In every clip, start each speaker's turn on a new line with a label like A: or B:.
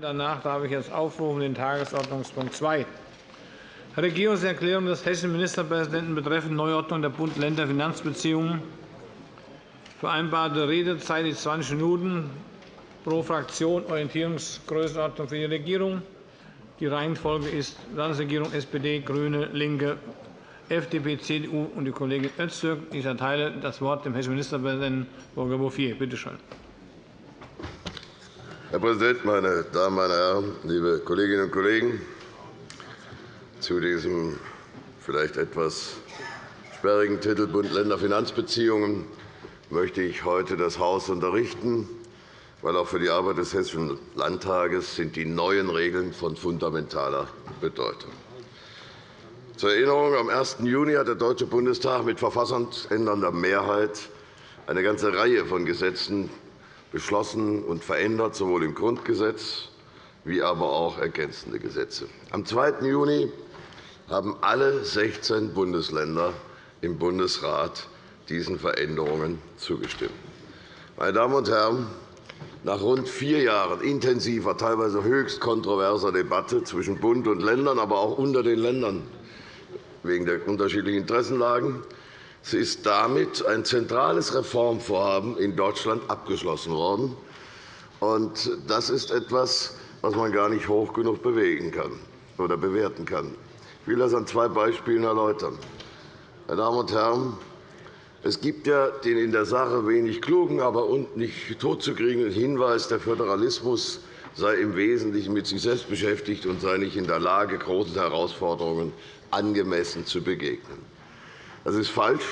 A: Danach darf ich jetzt aufrufen den Tagesordnungspunkt 2. Regierungserklärung des hessischen Ministerpräsidenten betreffend Neuordnung der Bund-Länder-Finanzbeziehungen. Vereinbarte Redezeit ist 20 Minuten pro Fraktion. Orientierungsgrößenordnung für die Regierung. Die Reihenfolge ist Landesregierung SPD, GRÜNE, LINKE, FDP, CDU und die Kollegin Öztürk. Ich erteile das Wort dem hessischen Ministerpräsidenten Volker Bouffier. Bitte schön.
B: Herr Präsident, meine Damen, meine Herren, liebe Kolleginnen und Kollegen! Zu diesem vielleicht etwas sperrigen Titel Bund-Länder-Finanzbeziehungen möchte ich heute das Haus unterrichten, weil auch für die Arbeit des Hessischen Landtages sind die neuen Regeln von fundamentaler Bedeutung. Zur Erinnerung, am 1. Juni hat der Deutsche Bundestag mit verfassungsändernder Mehrheit eine ganze Reihe von Gesetzen beschlossen und verändert, sowohl im Grundgesetz wie aber auch ergänzende Gesetze. Am 2. Juni haben alle 16 Bundesländer im Bundesrat diesen Veränderungen zugestimmt. Meine Damen und Herren, nach rund vier Jahren intensiver, teilweise höchst kontroverser Debatte zwischen Bund und Ländern, aber auch unter den Ländern wegen der unterschiedlichen Interessenlagen, es ist damit ein zentrales Reformvorhaben in Deutschland abgeschlossen worden. Das ist etwas, was man gar nicht hoch genug bewegen kann oder bewerten kann. Ich will das an zwei Beispielen erläutern. Meine Damen und Herren, es gibt ja den in der Sache wenig klugen, aber nicht totzukriegenden Hinweis, der Föderalismus sei im Wesentlichen mit sich selbst beschäftigt und sei nicht in der Lage, großen Herausforderungen angemessen zu begegnen. Das ist falsch,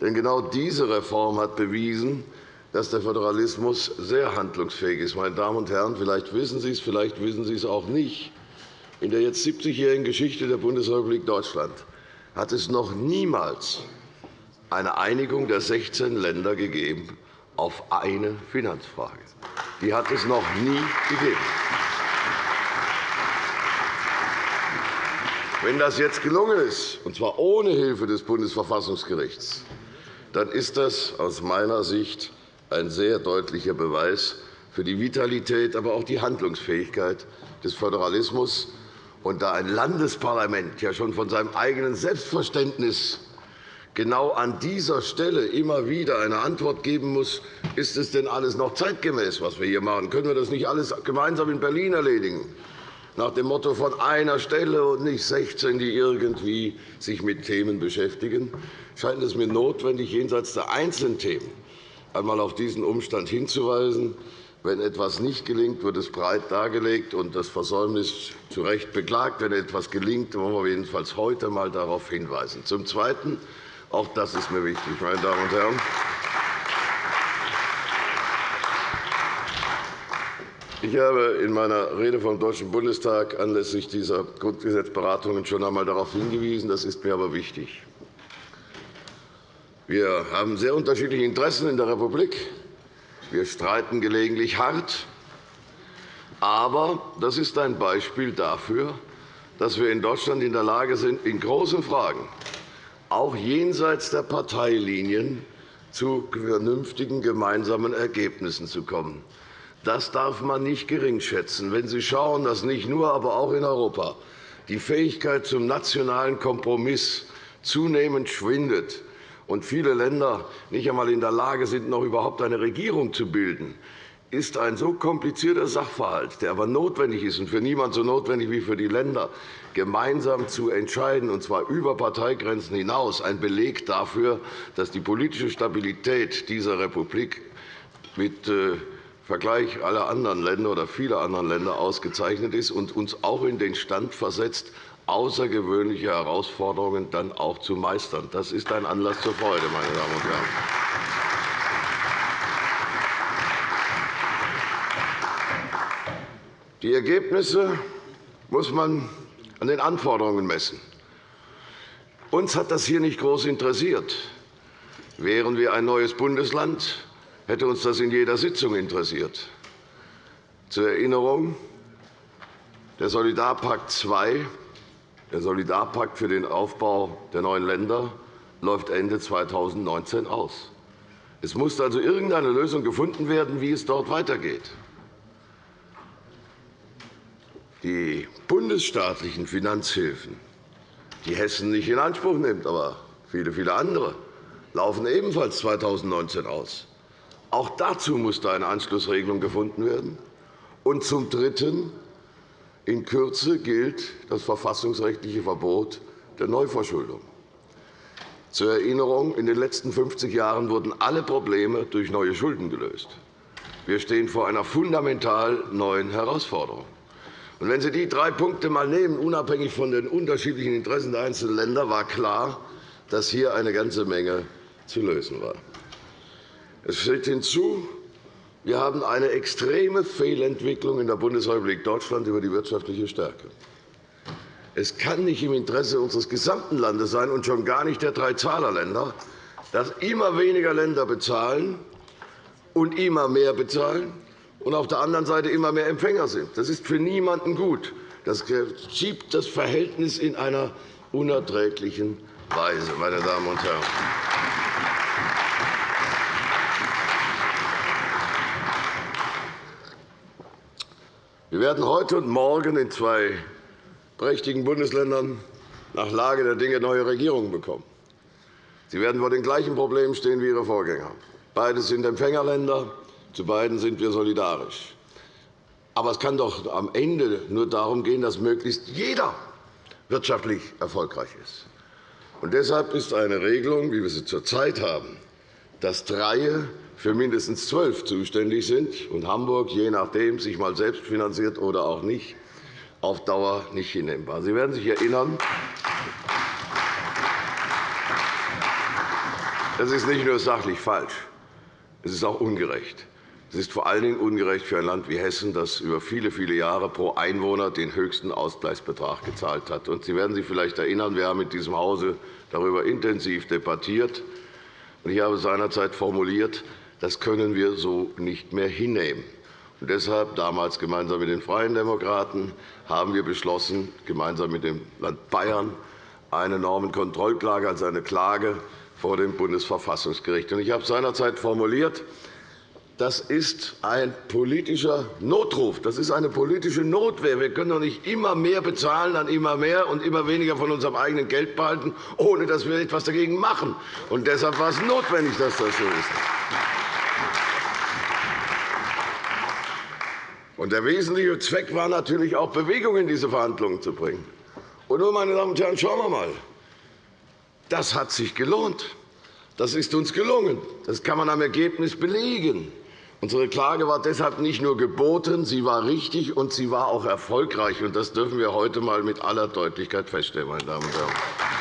B: denn genau diese Reform hat bewiesen, dass der Föderalismus sehr handlungsfähig ist. Meine Damen und Herren, vielleicht wissen Sie es, vielleicht wissen Sie es auch nicht. In der jetzt 70-jährigen Geschichte der Bundesrepublik Deutschland hat es noch niemals eine Einigung der 16 Länder gegeben auf eine Finanzfrage. Die hat es noch nie gegeben. Wenn das jetzt gelungen ist, und zwar ohne Hilfe des Bundesverfassungsgerichts, dann ist das aus meiner Sicht ein sehr deutlicher Beweis für die Vitalität, aber auch die Handlungsfähigkeit des Föderalismus. Und da ein Landesparlament ja schon von seinem eigenen Selbstverständnis genau an dieser Stelle immer wieder eine Antwort geben muss, ist es denn alles noch zeitgemäß, was wir hier machen? Können wir das nicht alles gemeinsam in Berlin erledigen? Nach dem Motto von einer Stelle und nicht 16, die irgendwie sich mit Themen beschäftigen, scheint es mir notwendig, jenseits der einzelnen Themen einmal auf diesen Umstand hinzuweisen. Wenn etwas nicht gelingt, wird es breit dargelegt und das Versäumnis zu Recht beklagt. Wenn etwas gelingt, wollen wir jedenfalls heute einmal darauf hinweisen. Zum Zweiten, auch das ist mir wichtig, meine Damen und Herren, Ich habe in meiner Rede vom Deutschen Bundestag anlässlich dieser Grundgesetzberatungen schon einmal darauf hingewiesen. Das ist mir aber wichtig. Wir haben sehr unterschiedliche Interessen in der Republik. Wir streiten gelegentlich hart. Aber das ist ein Beispiel dafür, dass wir in Deutschland in der Lage sind, in großen Fragen, auch jenseits der Parteilinien, zu vernünftigen gemeinsamen Ergebnissen zu kommen. Das darf man nicht geringschätzen. Wenn Sie schauen, dass nicht nur, aber auch in Europa die Fähigkeit zum nationalen Kompromiss zunehmend schwindet und viele Länder nicht einmal in der Lage sind, noch überhaupt eine Regierung zu bilden, ist ein so komplizierter Sachverhalt, der aber notwendig ist und für niemand so notwendig wie für die Länder, gemeinsam zu entscheiden, und zwar über Parteigrenzen hinaus, ein Beleg dafür, dass die politische Stabilität dieser Republik mit äh, Vergleich aller anderen Länder oder vieler anderen Länder ausgezeichnet ist und uns auch in den Stand versetzt, außergewöhnliche Herausforderungen dann auch zu meistern. Das ist ein Anlass zur Freude, meine Damen und Herren. Die Ergebnisse muss man an den Anforderungen messen. Uns hat das hier nicht groß interessiert. Wären wir ein neues Bundesland, hätte uns das in jeder Sitzung interessiert. Zur Erinnerung, der Solidarpakt II, der Solidarpakt für den Aufbau der neuen Länder, läuft Ende 2019 aus. Es musste also irgendeine Lösung gefunden werden, wie es dort weitergeht. die bundesstaatlichen Finanzhilfen, die Hessen nicht in Anspruch nimmt, aber viele, viele andere, laufen ebenfalls 2019 aus. Auch dazu musste eine Anschlussregelung gefunden werden. Und zum Dritten. In Kürze gilt das verfassungsrechtliche Verbot der Neuverschuldung. Zur Erinnerung, in den letzten 50 Jahren wurden alle Probleme durch neue Schulden gelöst. Wir stehen vor einer fundamental neuen Herausforderung. Und wenn Sie die drei Punkte einmal nehmen, unabhängig von den unterschiedlichen Interessen der einzelnen Länder, war klar, dass hier eine ganze Menge zu lösen war. Es steht hinzu, wir haben eine extreme Fehlentwicklung in der Bundesrepublik Deutschland über die wirtschaftliche Stärke. Es kann nicht im Interesse unseres gesamten Landes sein, und schon gar nicht der drei Zahlerländer, dass immer weniger Länder bezahlen und immer mehr bezahlen und auf der anderen Seite immer mehr Empfänger sind. Das ist für niemanden gut. Das schiebt das Verhältnis in einer unerträglichen Weise, meine Damen und Herren. Wir werden heute und morgen in zwei prächtigen Bundesländern nach Lage der Dinge neue Regierungen bekommen. Sie werden vor den gleichen Problemen stehen wie Ihre Vorgänger. Beide sind Empfängerländer. Zu beiden sind wir solidarisch. Aber es kann doch am Ende nur darum gehen, dass möglichst jeder wirtschaftlich erfolgreich ist. Und deshalb ist eine Regelung, wie wir sie zurzeit haben, dass Dreie für mindestens zwölf zuständig sind und Hamburg, je nachdem, sich mal selbst finanziert oder auch nicht, auf Dauer nicht hinnehmbar. Sie werden sich erinnern, das ist nicht nur sachlich falsch, es ist auch ungerecht. Es ist vor allen Dingen ungerecht für ein Land wie Hessen, das über viele, viele Jahre pro Einwohner den höchsten Ausgleichsbetrag gezahlt hat. Sie werden sich vielleicht erinnern, wir haben in diesem Hause darüber intensiv debattiert. Ich habe seinerzeit formuliert, das können wir so nicht mehr hinnehmen. Und deshalb, damals gemeinsam mit den Freien Demokraten, haben wir beschlossen, gemeinsam mit dem Land Bayern eine Normenkontrollklage als eine Klage vor dem Bundesverfassungsgericht. Ich habe seinerzeit formuliert, das ist ein politischer Notruf. Das ist eine politische Notwehr. Wir können doch nicht immer mehr bezahlen an immer mehr und immer weniger von unserem eigenen Geld behalten, ohne dass wir etwas dagegen machen. Und deshalb war es notwendig, dass das so ist. Der wesentliche Zweck war natürlich auch, Bewegung in diese Verhandlungen zu bringen. Und nun, meine Damen und Herren, schauen wir einmal. Das hat sich gelohnt. Das ist uns gelungen. Das kann man am Ergebnis belegen. Unsere Klage war deshalb nicht nur geboten, sie war richtig und sie war auch erfolgreich. Das dürfen wir heute einmal mit aller Deutlichkeit feststellen. Meine Damen und Herren.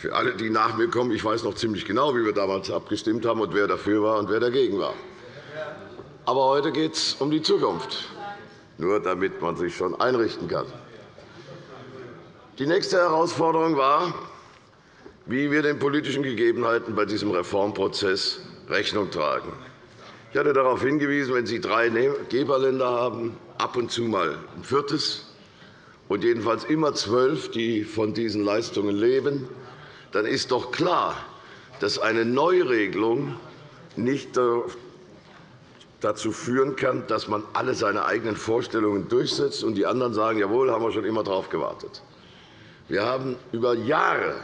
B: Für alle, die nach mir kommen, ich weiß noch ziemlich genau, wie wir damals abgestimmt haben und wer dafür war und wer dagegen war. Aber heute geht es um die Zukunft, nur damit man sich schon einrichten kann. Die nächste Herausforderung war, wie wir den politischen Gegebenheiten bei diesem Reformprozess Rechnung tragen. Ich hatte darauf hingewiesen, wenn Sie drei Geberländer haben, ab und zu mal ein viertes und jedenfalls immer zwölf, die von diesen Leistungen leben, dann ist doch klar, dass eine Neuregelung nicht dazu führen kann, dass man alle seine eigenen Vorstellungen durchsetzt und die anderen sagen, jawohl, haben wir schon immer darauf gewartet. Wir haben über Jahre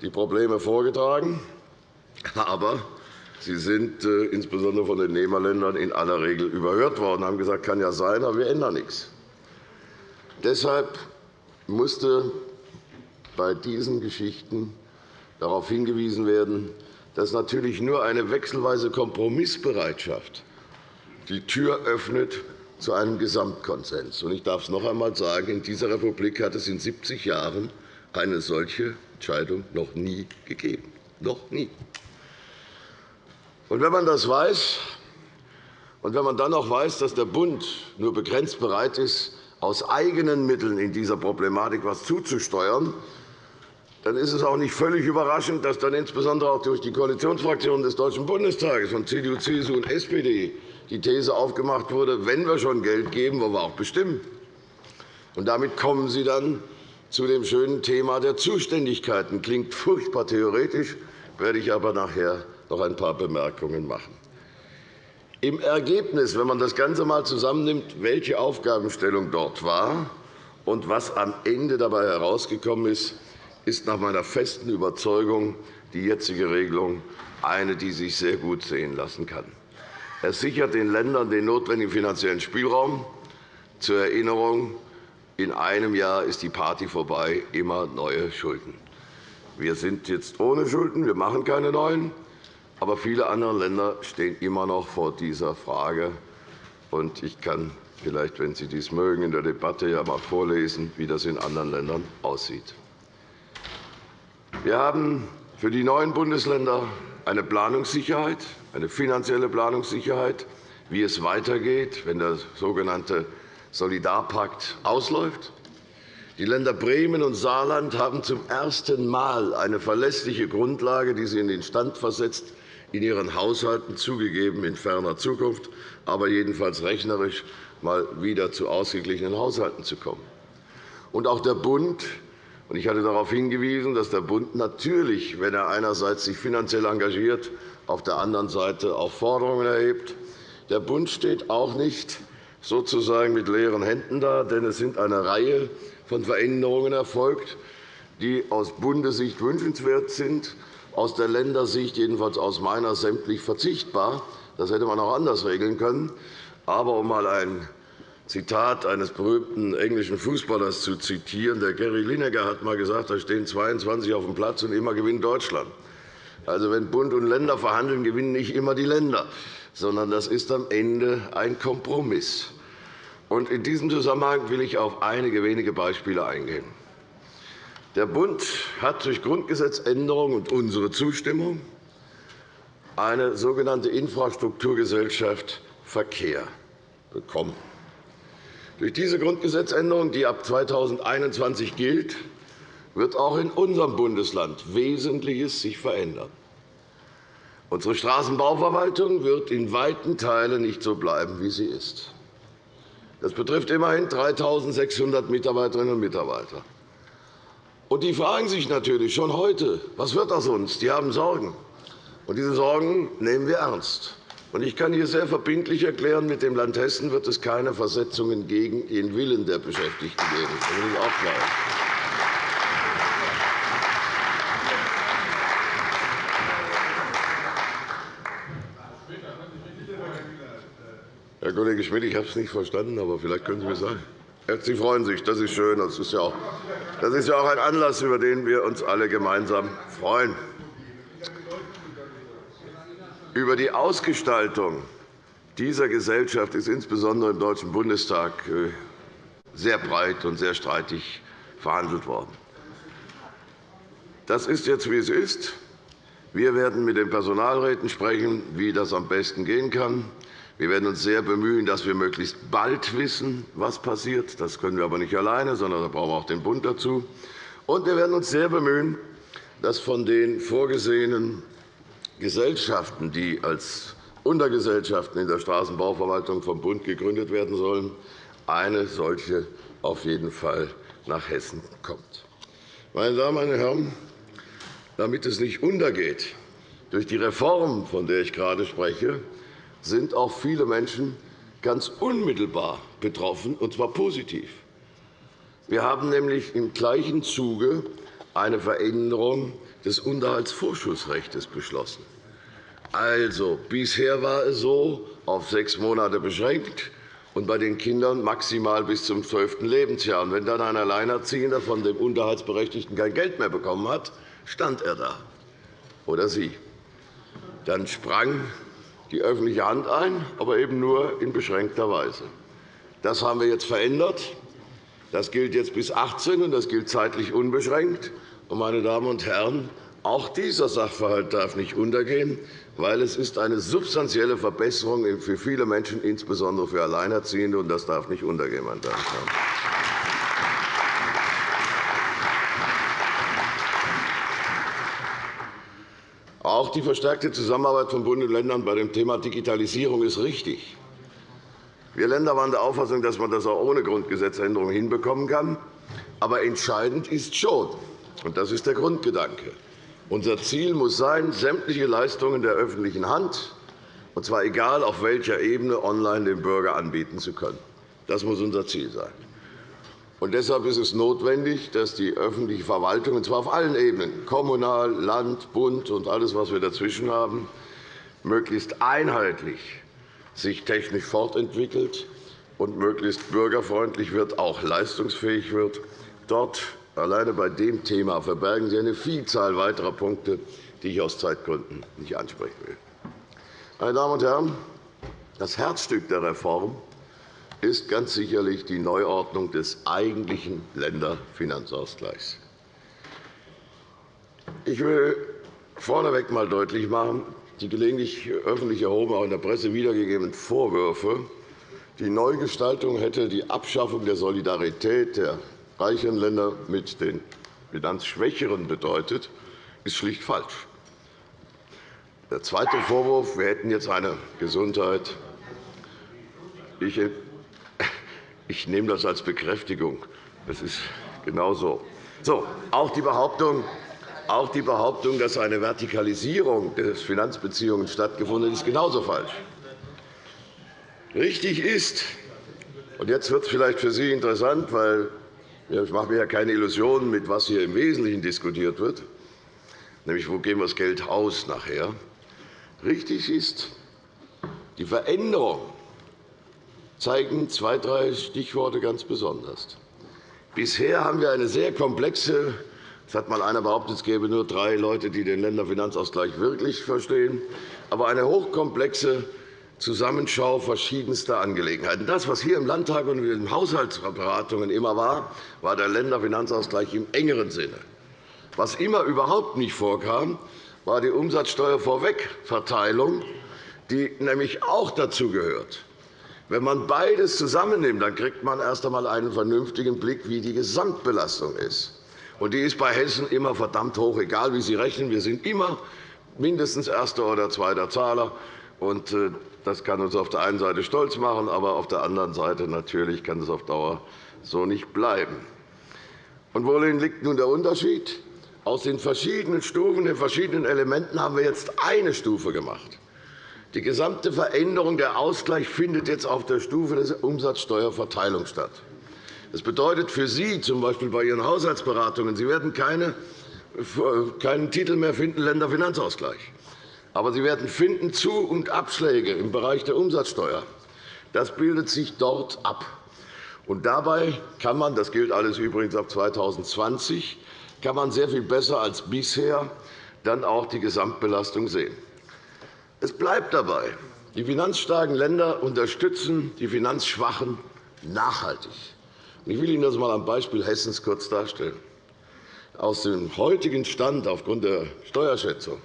B: die Probleme vorgetragen, aber sie sind äh, insbesondere von den Nehmerländern in aller Regel überhört worden, haben gesagt, kann ja sein, aber wir ändern nichts. Deshalb musste bei diesen Geschichten darauf hingewiesen werden, dass natürlich nur eine wechselweise Kompromissbereitschaft die Tür öffnet zu einem Gesamtkonsens. Ich darf es noch einmal sagen, in dieser Republik hat es in 70 Jahren eine solche Entscheidung noch nie gegeben. Noch nie. Wenn man das weiß, und wenn man dann noch weiß, dass der Bund nur begrenzt bereit ist, aus eigenen Mitteln in dieser Problematik etwas zuzusteuern, dann ist es auch nicht völlig überraschend, dass dann insbesondere auch durch die Koalitionsfraktionen des Deutschen Bundestages von CDU, CSU und SPD die These aufgemacht wurde, wenn wir schon Geld geben, wollen wir auch bestimmen. Und damit kommen Sie dann zu dem schönen Thema der Zuständigkeiten. Klingt furchtbar theoretisch, werde ich aber nachher noch ein paar Bemerkungen machen. Im Ergebnis, wenn man das Ganze einmal zusammennimmt, welche Aufgabenstellung dort war und was am Ende dabei herausgekommen ist, ist nach meiner festen Überzeugung die jetzige Regelung eine, die sich sehr gut sehen lassen kann. Es sichert den Ländern den notwendigen finanziellen Spielraum. Zur Erinnerung, in einem Jahr ist die Party vorbei, immer neue Schulden. Wir sind jetzt ohne Schulden, wir machen keine neuen. Aber viele andere Länder stehen immer noch vor dieser Frage. Ich kann vielleicht, wenn Sie dies mögen, in der Debatte ja einmal vorlesen, wie das in anderen Ländern aussieht. Wir haben für die neuen Bundesländer eine Planungssicherheit, eine finanzielle Planungssicherheit, wie es weitergeht, wenn der sogenannte Solidarpakt ausläuft. Die Länder Bremen und Saarland haben zum ersten Mal eine verlässliche Grundlage, die sie in den Stand versetzt, in ihren Haushalten zugegeben in ferner Zukunft, aber jedenfalls rechnerisch mal wieder zu ausgeglichenen Haushalten zu kommen. Und auch der Bund ich hatte darauf hingewiesen, dass der Bund natürlich, wenn er einerseits sich finanziell engagiert, auf der anderen Seite auch Forderungen erhebt. Der Bund steht auch nicht sozusagen mit leeren Händen da, denn es sind eine Reihe von Veränderungen erfolgt, die aus Bundessicht wünschenswert sind, aus der Ländersicht, jedenfalls aus meiner, sämtlich verzichtbar. Das hätte man auch anders regeln können. Aber um einmal ein Zitat eines berühmten englischen Fußballers zu zitieren. Der Gary Lineker hat einmal gesagt, da stehen 22 auf dem Platz, und immer gewinnt Deutschland. Also, wenn Bund und Länder verhandeln, gewinnen nicht immer die Länder, sondern das ist am Ende ein Kompromiss. Und in diesem Zusammenhang will ich auf einige wenige Beispiele eingehen. Der Bund hat durch Grundgesetzänderung und unsere Zustimmung eine sogenannte Infrastrukturgesellschaft Verkehr bekommen. Durch diese Grundgesetzänderung, die ab 2021 gilt, wird auch in unserem Bundesland Wesentliches sich verändern. Unsere Straßenbauverwaltung wird in weiten Teilen nicht so bleiben, wie sie ist. Das betrifft immerhin 3.600 Mitarbeiterinnen und Mitarbeiter. Und die fragen sich natürlich schon heute, was wird aus uns? Die haben Sorgen. Und diese Sorgen nehmen wir ernst. Ich kann hier sehr verbindlich erklären, mit dem Land Hessen wird es keine Versetzungen gegen den Willen der Beschäftigten geben. Das will ich auch klar. Herr Kollege Schmidt, ich habe es nicht verstanden, aber vielleicht können Sie mir sagen. Sie freuen sich, das ist schön. Das ist ja auch ein Anlass, über den wir uns alle gemeinsam freuen. Über die Ausgestaltung dieser Gesellschaft ist insbesondere im Deutschen Bundestag äh, sehr breit und sehr streitig verhandelt worden. Das ist jetzt, wie es ist. Wir werden mit den Personalräten sprechen, wie das am besten gehen kann. Wir werden uns sehr bemühen, dass wir möglichst bald wissen, was passiert. Das können wir aber nicht alleine, sondern da brauchen wir auch den Bund dazu. Und wir werden uns sehr bemühen, dass von den vorgesehenen Gesellschaften, die als Untergesellschaften in der Straßenbauverwaltung vom Bund gegründet werden sollen, eine solche auf jeden Fall nach Hessen kommt. Meine Damen und Herren, damit es nicht untergeht, durch die Reform, von der ich gerade spreche, sind auch viele Menschen ganz unmittelbar betroffen, und zwar positiv. Wir haben nämlich im gleichen Zuge eine Veränderung des Unterhaltsvorschussrechts beschlossen. Also, bisher war es so, auf sechs Monate beschränkt und bei den Kindern maximal bis zum zwölften Lebensjahr. Und wenn dann ein Alleinerziehender von dem Unterhaltsberechtigten kein Geld mehr bekommen hat, stand er da oder sie. Dann sprang die öffentliche Hand ein, aber eben nur in beschränkter Weise. Das haben wir jetzt verändert. Das gilt jetzt bis 18, und das gilt zeitlich unbeschränkt. Meine Damen und Herren, auch dieser Sachverhalt darf nicht untergehen, weil es ist eine substanzielle Verbesserung für viele Menschen, insbesondere für Alleinerziehende, und das darf nicht untergehen, meine Damen und Herren. Auch die verstärkte Zusammenarbeit von Bund und Ländern bei dem Thema Digitalisierung ist richtig. Wir Länder waren der Auffassung, dass man das auch ohne Grundgesetzänderung hinbekommen kann. Aber entscheidend ist schon, und das ist der Grundgedanke, unser Ziel muss sein, sämtliche Leistungen der öffentlichen Hand und zwar egal auf welcher Ebene, online dem Bürger anbieten zu können. Das muss unser Ziel sein. Und deshalb ist es notwendig, dass die öffentliche Verwaltung, und zwar auf allen Ebenen, Kommunal, Land, Bund und alles, was wir dazwischen haben, möglichst einheitlich sich technisch fortentwickelt und möglichst bürgerfreundlich wird, auch leistungsfähig wird. Dort, alleine bei dem Thema, verbergen Sie eine Vielzahl weiterer Punkte, die ich aus Zeitgründen nicht ansprechen will. Meine Damen und Herren, das Herzstück der Reform ist ganz sicherlich die Neuordnung des eigentlichen Länderfinanzausgleichs. Ich will vorneweg einmal deutlich machen, die gelegentlich öffentlich erhoben, auch in der Presse wiedergegebenen Vorwürfe, die Neugestaltung hätte die Abschaffung der Solidarität der reicheren Länder mit den Finanzschwächeren bedeutet, ist schlicht falsch. Der zweite Vorwurf, wir hätten jetzt eine Gesundheit. Ich, nehme das als Bekräftigung. Das ist genau so auch die Behauptung, auch die Behauptung, dass eine Vertikalisierung der Finanzbeziehungen stattgefunden hat, ist genauso falsch. Richtig ist, und jetzt wird es vielleicht für Sie interessant, weil ich mache mir ja keine Illusionen, mit was hier im Wesentlichen diskutiert wird, nämlich wo geben wir das Geld aus nachher. Richtig ist, die Veränderungen zeigen zwei, drei Stichworte ganz besonders. Bisher haben wir eine sehr komplexe es hat einmal einer behauptet, es gäbe nur drei Leute, die den Länderfinanzausgleich wirklich verstehen, aber eine hochkomplexe Zusammenschau verschiedenster Angelegenheiten. Das, was hier im Landtag und in den Haushaltsberatungen immer war, war der Länderfinanzausgleich im engeren Sinne. Was immer überhaupt nicht vorkam, war die Umsatzsteuervorwegverteilung, die nämlich auch dazu gehört. Wenn man beides zusammennimmt, dann kriegt man erst einmal einen vernünftigen Blick, wie die Gesamtbelastung ist. Und die ist bei Hessen immer verdammt hoch, egal wie Sie rechnen. Wir sind immer mindestens erster oder zweiter Zahler. Und äh, das kann uns auf der einen Seite stolz machen, aber auf der anderen Seite natürlich kann es auf Dauer so nicht bleiben. Und worin liegt nun der Unterschied? Aus den verschiedenen Stufen, den verschiedenen Elementen haben wir jetzt eine Stufe gemacht. Die gesamte Veränderung, der Ausgleich findet jetzt auf der Stufe der Umsatzsteuerverteilung statt. Das bedeutet für Sie, z. B. bei Ihren Haushaltsberatungen, Sie werden keine, keinen Titel mehr finden, Länderfinanzausgleich. Aber Sie werden finden Zu- und Abschläge im Bereich der Umsatzsteuer. Das bildet sich dort ab. Und dabei kann man, das gilt alles übrigens ab 2020, kann man sehr viel besser als bisher dann auch die Gesamtbelastung sehen. Es bleibt dabei. Die finanzstarken Länder unterstützen die finanzschwachen nachhaltig. Ich will Ihnen das einmal am Beispiel Hessens kurz darstellen. Aus dem heutigen Stand aufgrund der Steuerschätzung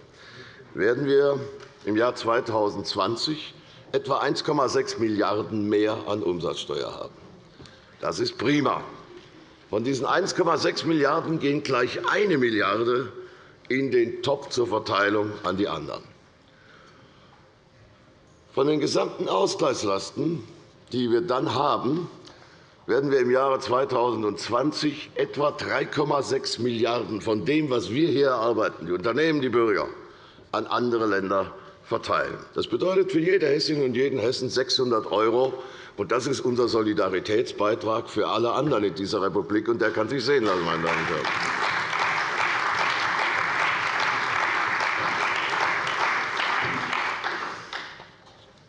B: werden wir im Jahr 2020 etwa 1,6 Milliarden € mehr an Umsatzsteuer haben. Das ist prima. Von diesen 1,6 Milliarden € gehen gleich 1 Milliarde € in den Topf zur Verteilung an die anderen. Von den gesamten Ausgleichslasten, die wir dann haben, werden wir im Jahre 2020 etwa 3,6 Milliarden € von dem, was wir hier erarbeiten, die Unternehmen, die Bürger, an andere Länder verteilen. Das bedeutet für jede Hessin und jeden Hessen 600 €. Das ist unser Solidaritätsbeitrag für alle anderen in dieser Republik. und Der kann sich sehen lassen, meine Damen und Herren.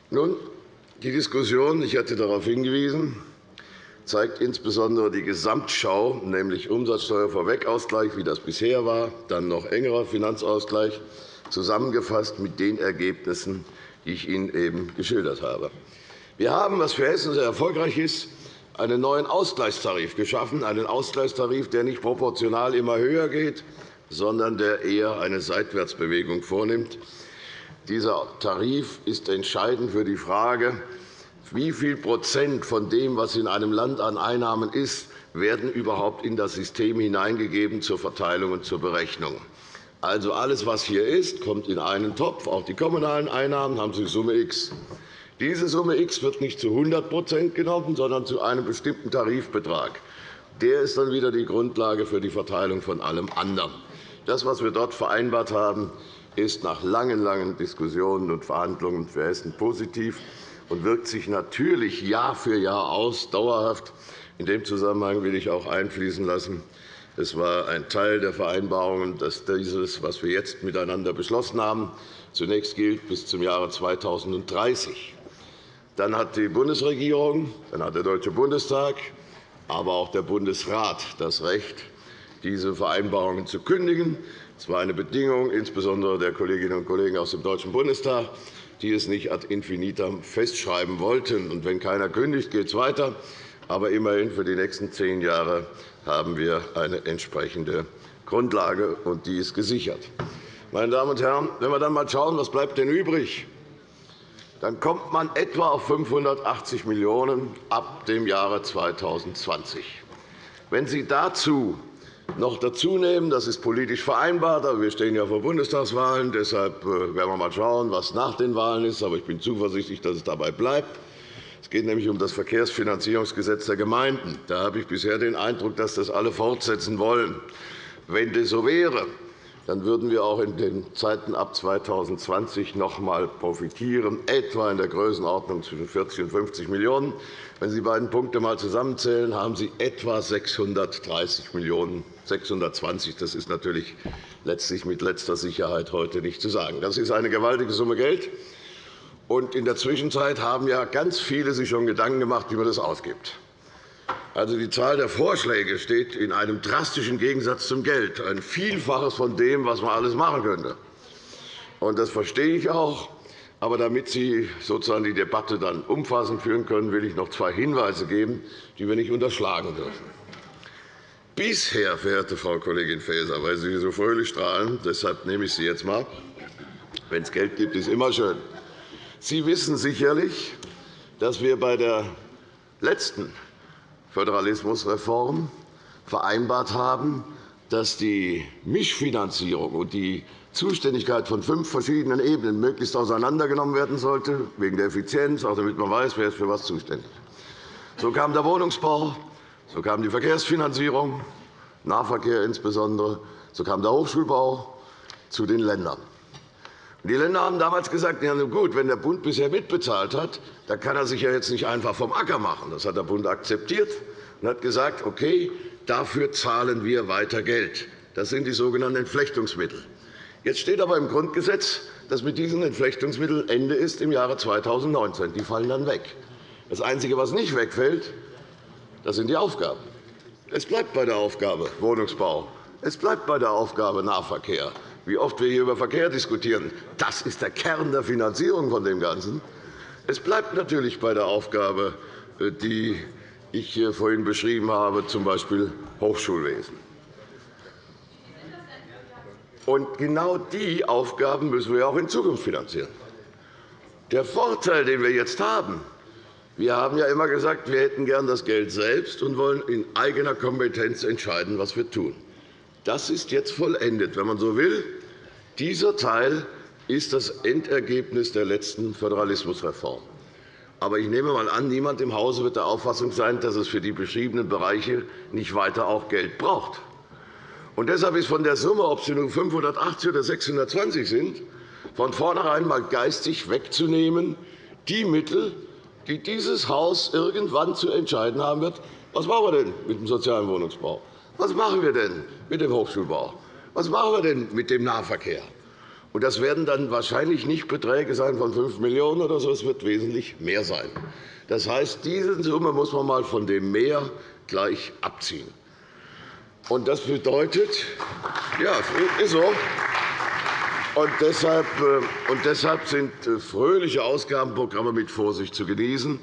B: Nun, die Diskussion, ich hatte darauf hingewiesen, zeigt insbesondere die Gesamtschau, nämlich Umsatzsteuervorwegausgleich, wie das bisher war, dann noch engerer Finanzausgleich, zusammengefasst mit den Ergebnissen, die ich Ihnen eben geschildert habe. Wir haben, was für Hessen sehr erfolgreich ist, einen neuen Ausgleichstarif geschaffen, einen Ausgleichstarif, der nicht proportional immer höher geht, sondern der eher eine Seitwärtsbewegung vornimmt. Dieser Tarif ist entscheidend für die Frage, wie viel Prozent von dem, was in einem Land an Einnahmen ist, werden überhaupt in das System hineingegeben zur Verteilung und zur Berechnung. Also alles, was hier ist, kommt in einen Topf. Auch die kommunalen Einnahmen haben Sie Summe X. Diese Summe X wird nicht zu 100% genommen, sondern zu einem bestimmten Tarifbetrag. Der ist dann wieder die Grundlage für die Verteilung von allem anderen. Das, was wir dort vereinbart haben, ist nach langen, langen Diskussionen und Verhandlungen für Hessen positiv und wirkt sich natürlich Jahr für Jahr aus, dauerhaft. In dem Zusammenhang will ich auch einfließen lassen, es war ein Teil der Vereinbarungen, dass dieses, was wir jetzt miteinander beschlossen haben, zunächst gilt bis zum Jahre 2030. Dann hat die Bundesregierung, dann hat der Deutsche Bundestag, aber auch der Bundesrat das Recht, diese Vereinbarungen zu kündigen. Das war eine Bedingung, insbesondere der Kolleginnen und Kollegen aus dem Deutschen Bundestag, die es nicht ad infinitum festschreiben wollten. Und wenn keiner kündigt, geht es weiter. Aber immerhin für die nächsten zehn Jahre haben wir eine entsprechende Grundlage, und die ist gesichert. Meine Damen und Herren, wenn wir dann einmal schauen, was bleibt denn übrig, dann kommt man etwa auf 580 Millionen € ab dem Jahre 2020. Wenn Sie dazu noch dazu nehmen, das ist politisch vereinbart, aber wir stehen ja vor Bundestagswahlen, deshalb äh, werden wir einmal schauen, was nach den Wahlen ist. Aber ich bin zuversichtlich, dass es dabei bleibt. Es geht nämlich um das Verkehrsfinanzierungsgesetz der Gemeinden. Da habe ich bisher den Eindruck, dass das alle fortsetzen wollen. Wenn das so wäre, dann würden wir auch in den Zeiten ab 2020 noch einmal profitieren, etwa in der Größenordnung zwischen 40 und 50 Millionen €. Wenn Sie die beiden Punkte einmal zusammenzählen, haben Sie etwa 630 Millionen €, 620 Das ist natürlich letztlich mit letzter Sicherheit heute nicht zu sagen. Das ist eine gewaltige Summe Geld. Und in der Zwischenzeit haben ja ganz viele sich schon Gedanken gemacht, wie man das ausgibt. Also, die Zahl der Vorschläge steht in einem drastischen Gegensatz zum Geld, ein Vielfaches von dem, was man alles machen könnte. Und das verstehe ich auch. Aber damit Sie sozusagen die Debatte dann umfassend führen können, will ich noch zwei Hinweise geben, die wir nicht unterschlagen dürfen. Bisher, verehrte Frau Kollegin Faeser, weil Sie so fröhlich strahlen, deshalb nehme ich Sie jetzt einmal. Wenn es Geld gibt, ist immer schön. Sie wissen sicherlich, dass wir bei der letzten Föderalismusreform vereinbart haben, dass die Mischfinanzierung und die Zuständigkeit von fünf verschiedenen Ebenen möglichst auseinandergenommen werden sollte, wegen der Effizienz, auch damit man weiß, wer ist für was zuständig ist. So kam der Wohnungsbau, so kam die Verkehrsfinanzierung, Nahverkehr insbesondere, so kam der Hochschulbau zu den Ländern. Die Länder haben damals gesagt, ja, gut, wenn der Bund bisher mitbezahlt hat, dann kann er sich ja jetzt nicht einfach vom Acker machen. Das hat der Bund akzeptiert und hat gesagt, okay, dafür zahlen wir weiter Geld. Das sind die sogenannten Entflechtungsmittel. Jetzt steht aber im Grundgesetz, dass mit diesen Entflechtungsmitteln Ende ist im Jahre 2019. Die fallen dann weg. Das Einzige, was nicht wegfällt, das sind die Aufgaben. Es bleibt bei der Aufgabe Wohnungsbau. Es bleibt bei der Aufgabe Nahverkehr wie oft wir hier über Verkehr diskutieren. Das ist der Kern der Finanzierung von dem Ganzen. Es bleibt natürlich bei der Aufgabe, äh, die ich vorhin beschrieben habe, z. B. Hochschulwesen. Und genau die Aufgaben müssen wir auch in Zukunft finanzieren. Der Vorteil, den wir jetzt haben, wir haben ja immer gesagt, wir hätten gern das Geld selbst und wollen in eigener Kompetenz entscheiden, was wir tun. Das ist jetzt vollendet, wenn man so will. Dieser Teil ist das Endergebnis der letzten Föderalismusreform. Aber ich nehme einmal an, niemand im Hause wird der Auffassung sein, dass es für die beschriebenen Bereiche nicht weiter auch Geld braucht. Und deshalb ist von der Summe, ob sie nun 580 oder 620 sind, von vornherein einmal geistig wegzunehmen, die Mittel, die dieses Haus irgendwann zu entscheiden haben wird, was machen wir denn mit dem sozialen Wohnungsbau? Was machen wir denn mit dem Hochschulbau? Was machen wir denn mit dem Nahverkehr? Das werden dann wahrscheinlich nicht Beträge sein von 5 Millionen € oder so, es wird wesentlich mehr sein. Das heißt, diese Summe muss man einmal von dem Mehr gleich abziehen. Und das bedeutet, ja, ist so. Und deshalb, äh, und deshalb sind äh, fröhliche Ausgabenprogramme mit Vorsicht zu genießen.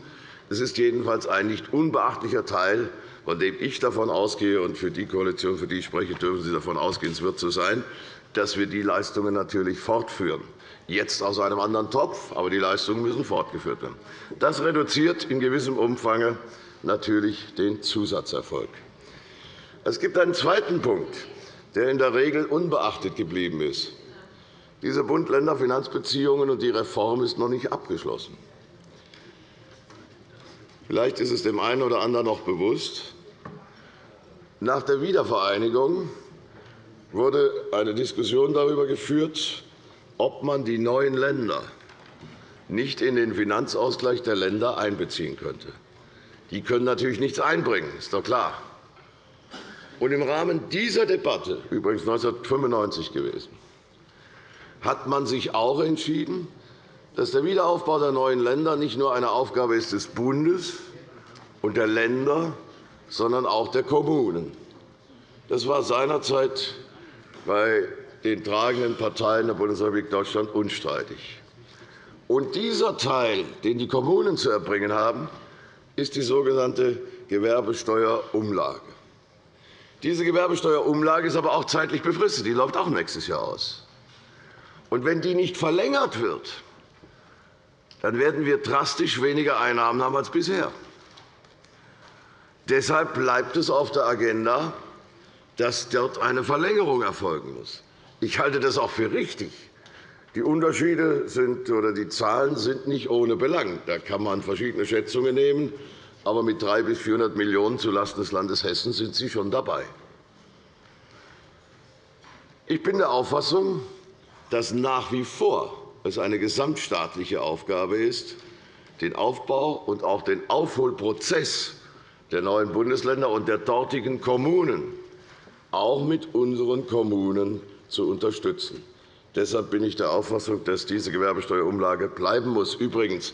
B: Es ist jedenfalls ein nicht unbeachtlicher Teil von dem ich davon ausgehe, und für die Koalition, für die ich spreche, dürfen Sie davon ausgehen, es wird so sein, dass wir die Leistungen natürlich fortführen. Jetzt aus einem anderen Topf, aber die Leistungen müssen fortgeführt werden. Das reduziert in gewissem Umfang natürlich den Zusatzerfolg. Es gibt einen zweiten Punkt, der in der Regel unbeachtet geblieben ist. Diese Bund-Länder-Finanzbeziehungen und die Reform ist noch nicht abgeschlossen. Vielleicht ist es dem einen oder anderen noch bewusst. Nach der Wiedervereinigung wurde eine Diskussion darüber geführt, ob man die neuen Länder nicht in den Finanzausgleich der Länder einbeziehen könnte. Die können natürlich nichts einbringen, ist doch klar. Und Im Rahmen dieser Debatte, übrigens 1995 gewesen, hat man sich auch entschieden, dass der Wiederaufbau der neuen Länder nicht nur eine Aufgabe ist des Bundes und der Länder, sondern auch der Kommunen. Das war seinerzeit bei den tragenden Parteien der Bundesrepublik Deutschland unstreitig. Und dieser Teil, den die Kommunen zu erbringen haben, ist die sogenannte Gewerbesteuerumlage. Diese Gewerbesteuerumlage ist aber auch zeitlich befristet. Die läuft auch nächstes Jahr aus. Und wenn die nicht verlängert wird, dann werden wir drastisch weniger Einnahmen haben als bisher. Deshalb bleibt es auf der Agenda, dass dort eine Verlängerung erfolgen muss. Ich halte das auch für richtig. Die Unterschiede sind, oder die Zahlen sind nicht ohne Belang. Da kann man verschiedene Schätzungen nehmen. Aber mit 300 bis 400 Millionen € zulasten des Landes Hessen sind Sie schon dabei. Ich bin der Auffassung, dass nach wie vor es eine gesamtstaatliche Aufgabe ist, den Aufbau und auch den Aufholprozess der neuen Bundesländer und der dortigen Kommunen auch mit unseren Kommunen zu unterstützen. Deshalb bin ich der Auffassung, dass diese Gewerbesteuerumlage bleiben muss. Übrigens,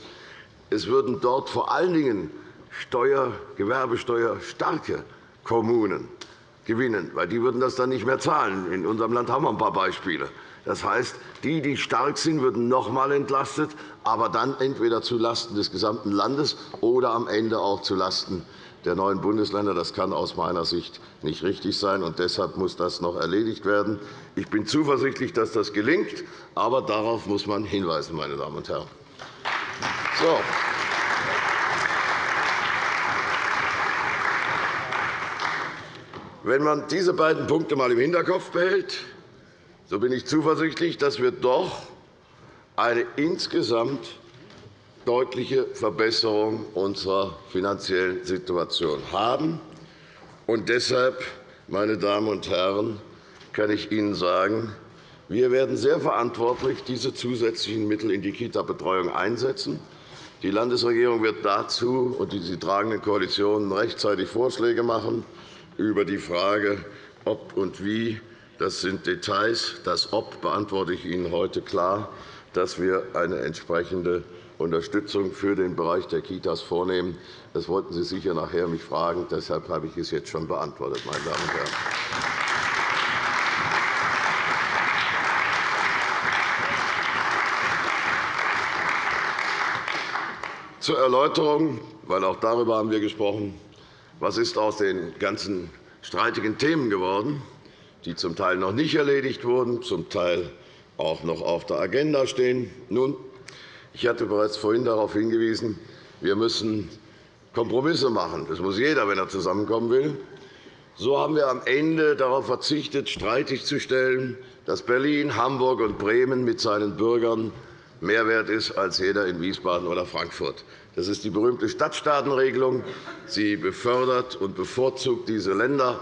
B: es würden dort vor allen Dingen Steuer, Gewerbesteuerstarke Kommunen gewinnen, weil die würden das dann nicht mehr zahlen. In unserem Land haben wir ein paar Beispiele. Das heißt, die, die stark sind, würden noch einmal entlastet, aber dann entweder zulasten des gesamten Landes oder am Ende auch zulasten der neuen Bundesländer. Das kann aus meiner Sicht nicht richtig sein, und deshalb muss das noch erledigt werden. Ich bin zuversichtlich, dass das gelingt, aber darauf muss man hinweisen, meine Damen und Herren. So. Wenn man diese beiden Punkte einmal im Hinterkopf behält, so bin ich zuversichtlich, dass wir doch eine insgesamt deutliche Verbesserung unserer finanziellen Situation haben. Und deshalb, meine Damen und Herren, kann ich Ihnen sagen, wir werden sehr verantwortlich diese zusätzlichen Mittel in die Kita-Betreuung einsetzen. Die Landesregierung wird dazu und die tragenden Koalitionen rechtzeitig Vorschläge machen über die Frage, ob und wie. Das sind Details. Das Ob beantworte ich Ihnen heute klar, dass wir eine entsprechende Unterstützung für den Bereich der Kitas vornehmen. Das wollten Sie sicher nachher mich fragen. Deshalb habe ich es jetzt schon beantwortet, meine Damen und Herren. Zur Erläuterung, weil auch darüber haben wir gesprochen, was ist aus den ganzen streitigen Themen geworden, die zum Teil noch nicht erledigt wurden, zum Teil auch noch auf der Agenda stehen. Nun, ich hatte bereits vorhin darauf hingewiesen, wir müssen Kompromisse machen. Das muss jeder, wenn er zusammenkommen will. So haben wir am Ende darauf verzichtet, streitig zu stellen, dass Berlin, Hamburg und Bremen mit seinen Bürgern mehr wert ist als jeder in Wiesbaden oder Frankfurt. Das ist die berühmte Stadtstaatenregelung. Sie befördert und bevorzugt diese Länder.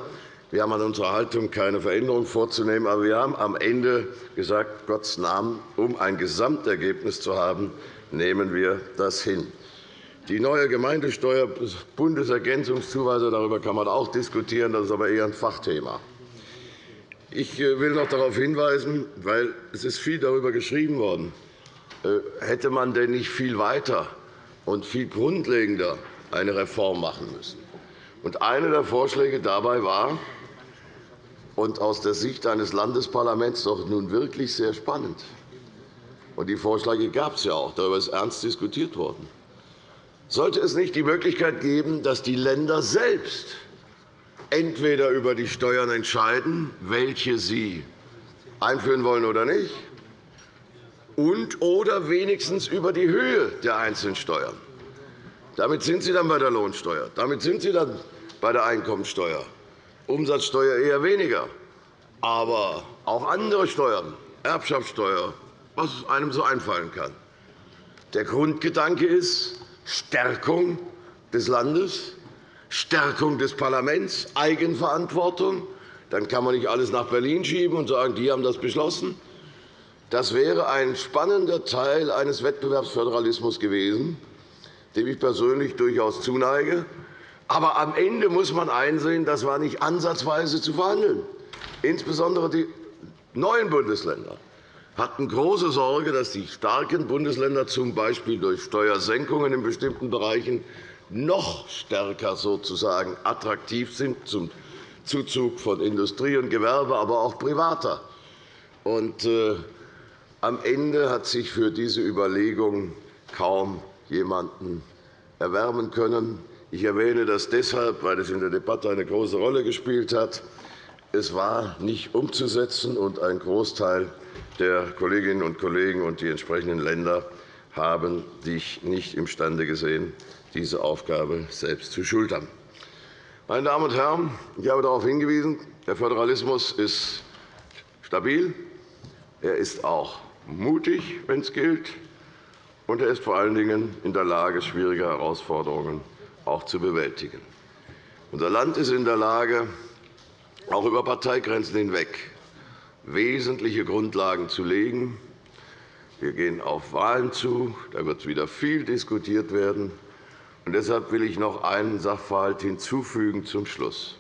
B: Wir haben an unserer Haltung keine Veränderung vorzunehmen, aber wir haben am Ende gesagt, Gottes Namen, um ein Gesamtergebnis zu haben, nehmen wir das hin. Die neue Gemeindesteuer, Bundesergänzungszuweisung, darüber kann man auch diskutieren. Das ist aber eher ein Fachthema. Ich äh, will noch darauf hinweisen, weil es ist viel darüber geschrieben worden, äh, hätte man denn nicht viel weiter und viel grundlegender eine Reform machen müssen. Und einer der Vorschläge dabei war, und aus der Sicht eines Landesparlaments doch nun wirklich sehr spannend. Und die Vorschläge gab es ja auch. Darüber ist ernst diskutiert worden. Sollte es nicht die Möglichkeit geben, dass die Länder selbst entweder über die Steuern entscheiden, welche sie einführen wollen oder nicht, und oder wenigstens über die Höhe der einzelnen Steuern. Damit sind Sie dann bei der Lohnsteuer, damit sind Sie dann bei der Einkommensteuer, Umsatzsteuer eher weniger, aber auch andere Steuern, Erbschaftssteuer, was einem so einfallen kann. Der Grundgedanke ist Stärkung des Landes, Stärkung des Parlaments, Eigenverantwortung. Dann kann man nicht alles nach Berlin schieben und sagen, die haben das beschlossen. Das wäre ein spannender Teil eines Wettbewerbsföderalismus gewesen, dem ich persönlich durchaus zuneige. Aber am Ende muss man einsehen, das war nicht ansatzweise zu verhandeln. Insbesondere die neuen Bundesländer hatten große Sorge, dass die starken Bundesländer z. B. durch Steuersenkungen in bestimmten Bereichen noch stärker sozusagen attraktiv sind zum Zuzug von Industrie und Gewerbe, aber auch privater. Und, äh, am Ende hat sich für diese Überlegung kaum jemanden erwärmen können. Ich erwähne das deshalb, weil es in der Debatte eine große Rolle gespielt hat. Es war nicht umzusetzen, und ein Großteil der Kolleginnen und Kollegen und die entsprechenden Länder haben sich nicht imstande gesehen, diese Aufgabe selbst zu schultern. Meine Damen und Herren, ich habe darauf hingewiesen, der Föderalismus ist stabil, er ist auch mutig, wenn es gilt, und er ist vor allen Dingen in der Lage, schwierige Herausforderungen auch zu bewältigen. Unser Land ist in der Lage, auch über Parteigrenzen hinweg wesentliche Grundlagen zu legen. Wir gehen auf Wahlen zu. Da wird wieder viel diskutiert werden. Und deshalb will ich noch einen Sachverhalt hinzufügen zum Schluss.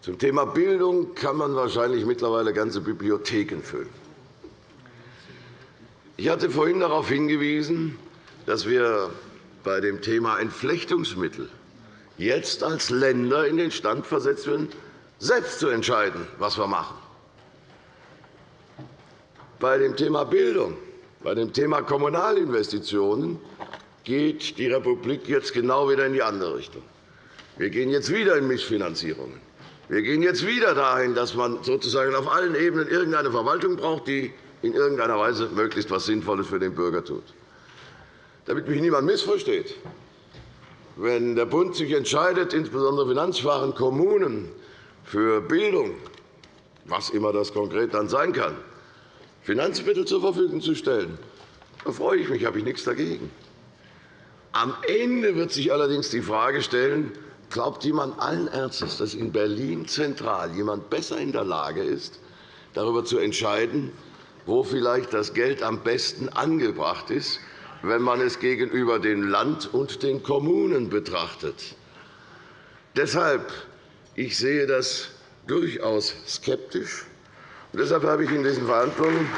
B: Zum Thema Bildung kann man wahrscheinlich mittlerweile ganze Bibliotheken füllen. Ich hatte vorhin darauf hingewiesen, dass wir bei dem Thema Entflechtungsmittel jetzt als Länder in den Stand versetzt werden, selbst zu entscheiden, was wir machen. Bei dem Thema Bildung, bei dem Thema Kommunalinvestitionen geht die Republik jetzt genau wieder in die andere Richtung. Wir gehen jetzt wieder in Mischfinanzierungen. Wir gehen jetzt wieder dahin, dass man sozusagen auf allen Ebenen irgendeine Verwaltung braucht, die in irgendeiner Weise möglichst etwas Sinnvolles für den Bürger tut. Damit mich niemand missversteht, wenn der Bund sich entscheidet, insbesondere finanzschwachen Kommunen für Bildung, was immer das konkret dann sein kann, Finanzmittel zur Verfügung zu stellen, da freue ich mich, habe ich nichts dagegen. Am Ende wird sich allerdings die Frage stellen, glaubt jemand allen Ernstes, dass in Berlin zentral jemand besser in der Lage ist, darüber zu entscheiden, wo vielleicht das Geld am besten angebracht ist, wenn man es gegenüber dem Land und den Kommunen betrachtet. Deshalb ich sehe das durchaus skeptisch. Und deshalb habe ich in diesen Verhandlungen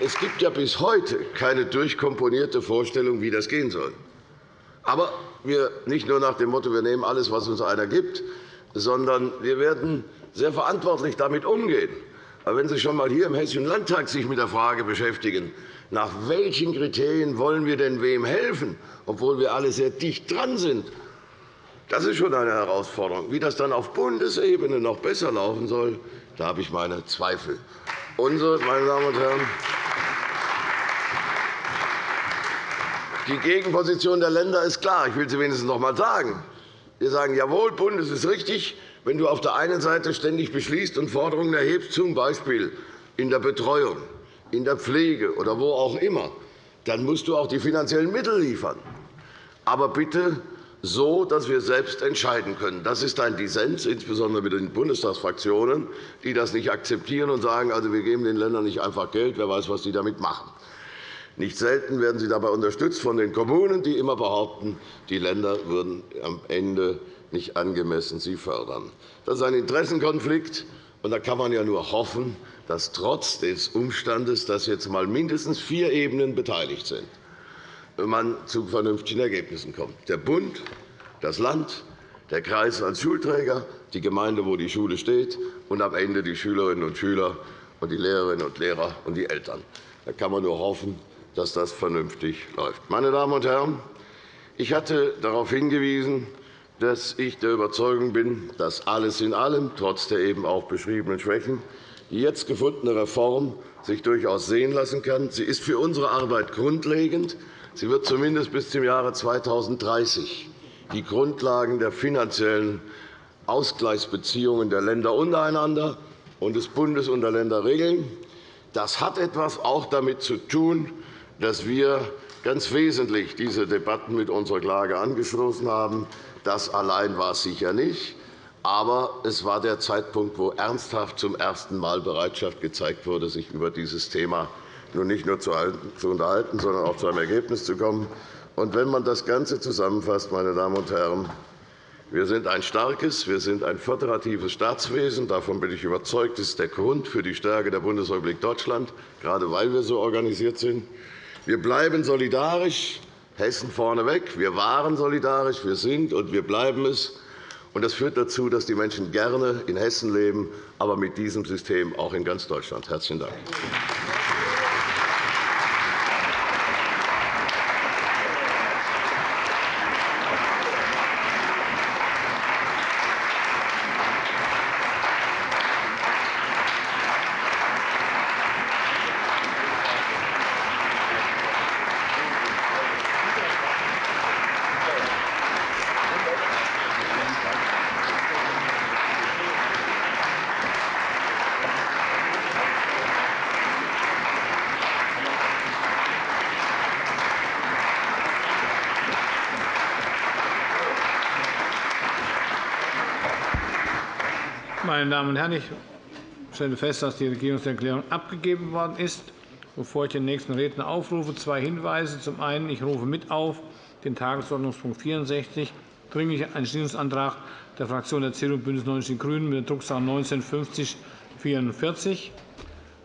B: Es gibt ja bis heute keine durchkomponierte Vorstellung, wie das gehen soll. Aber wir nicht nur nach dem Motto, wir nehmen alles, was uns einer gibt, sondern wir werden sehr verantwortlich damit umgehen. Aber wenn Sie sich schon einmal hier im Hessischen Landtag sich mit der Frage beschäftigen, nach welchen Kriterien wollen wir denn wem helfen, obwohl wir alle sehr dicht dran sind, das ist schon eine Herausforderung. Wie das dann auf Bundesebene noch besser laufen soll, da habe ich meine Zweifel. Unsere, meine Damen und Herren, die Gegenposition der Länder ist klar. Ich will sie wenigstens noch einmal sagen. Wir sagen, jawohl, Bund, es ist richtig, wenn du auf der einen Seite ständig beschließt und Forderungen erhebst, z. B. in der Betreuung, in der Pflege oder wo auch immer, dann musst du auch die finanziellen Mittel liefern. Aber bitte so, dass wir selbst entscheiden können. Das ist ein Dissens, insbesondere mit den Bundestagsfraktionen, die das nicht akzeptieren und sagen, also, wir geben den Ländern nicht einfach Geld, wer weiß, was sie damit machen. Nicht selten werden sie dabei unterstützt von den Kommunen, die immer behaupten, die Länder würden am Ende nicht angemessen sie fördern. Das ist ein Interessenkonflikt, und da kann man ja nur hoffen, dass trotz des Umstandes, dass jetzt einmal mindestens vier Ebenen beteiligt sind, man zu vernünftigen Ergebnissen kommt. Der Bund, das Land, der Kreis als Schulträger, die Gemeinde, wo die Schule steht, und am Ende die Schülerinnen und Schüler und die Lehrerinnen und Lehrer und die Eltern. Da kann man nur hoffen, dass das vernünftig läuft. Meine Damen und Herren, ich hatte darauf hingewiesen, dass ich der Überzeugung bin, dass alles in allem, trotz der eben auch beschriebenen Schwächen, die jetzt gefundene Reform sich durchaus sehen lassen kann. Sie ist für unsere Arbeit grundlegend. Sie wird zumindest bis zum Jahre 2030 die Grundlagen der finanziellen Ausgleichsbeziehungen der Länder untereinander und des Bundes und der Länder regeln. Das hat etwas auch damit zu tun, dass wir ganz wesentlich diese Debatten mit unserer Klage angeschlossen haben. Das allein war es sicher nicht. Aber es war der Zeitpunkt, wo ernsthaft zum ersten Mal Bereitschaft gezeigt wurde, sich über dieses Thema nun nicht nur zu unterhalten, sondern auch zu einem Ergebnis zu kommen. Und wenn man das Ganze zusammenfasst, meine Damen und Herren, wir sind ein starkes, wir sind ein föderatives Staatswesen. Davon bin ich überzeugt. Das ist der Grund für die Stärke der Bundesrepublik Deutschland, gerade weil wir so organisiert sind. Wir bleiben solidarisch, Hessen vorneweg. Wir waren solidarisch, wir sind und wir bleiben es. Das führt dazu, dass die Menschen gerne in Hessen leben, aber mit diesem System auch in ganz Deutschland. – Herzlichen Dank.
A: Meine Damen und Herren, ich stelle fest, dass die Regierungserklärung abgegeben worden ist. Bevor ich den nächsten Redner aufrufe, zwei Hinweise. Zum einen, ich rufe mit auf den Tagesordnungspunkt 64, Dringlicher Entschließungsantrag der Fraktion der CDU und BÜNDNIS 90 die GRÜNEN mit der Drucksache 19 5044.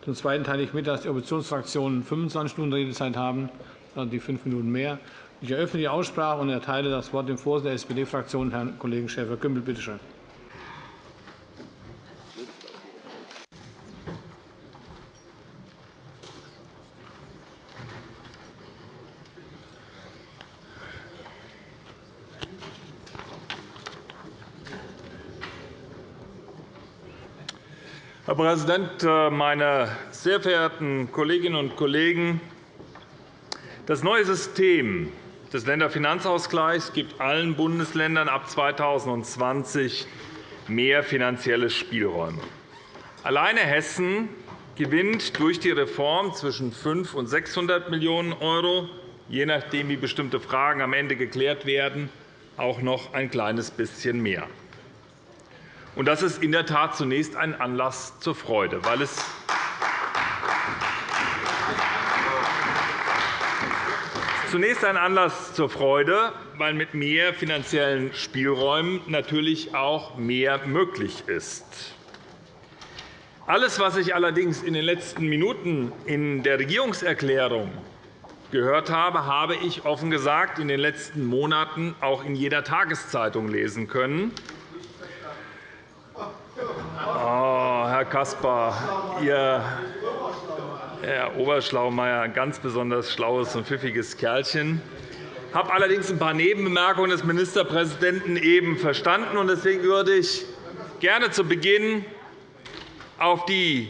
A: Zum Zweiten teile ich mit, dass die Oppositionsfraktionen 25 Minuten Redezeit haben, also die fünf Minuten mehr. Ich eröffne die Aussprache und erteile das Wort dem Vorsitzenden der SPD-Fraktion, Herrn Kollegen Schäfer-Gümbel. Bitte schön.
C: Herr Präsident, äh, meine sehr verehrten Kolleginnen und Kollegen! Das neue System des Länderfinanzausgleichs gibt allen Bundesländern ab 2020 mehr finanzielle Spielräume. Alleine Hessen gewinnt durch die Reform zwischen 500 und 600 Millionen €, je nachdem, wie bestimmte Fragen am Ende geklärt werden, auch noch ein kleines bisschen mehr. Und das ist in der Tat zunächst ein Anlass zur Freude, weil es zunächst ein Anlass zur Freude, weil mit mehr finanziellen Spielräumen natürlich auch mehr möglich ist. Alles, was ich allerdings in den letzten Minuten in der Regierungserklärung gehört habe, habe ich offen gesagt in den letzten Monaten auch in jeder Tageszeitung lesen können. Oh, Herr Caspar, Ihr Herr Oberschlaumeier, ein ganz besonders schlaues und pfiffiges Kerlchen. Ich habe allerdings ein paar Nebenbemerkungen des Ministerpräsidenten eben verstanden. Deswegen würde ich gerne zu Beginn auf die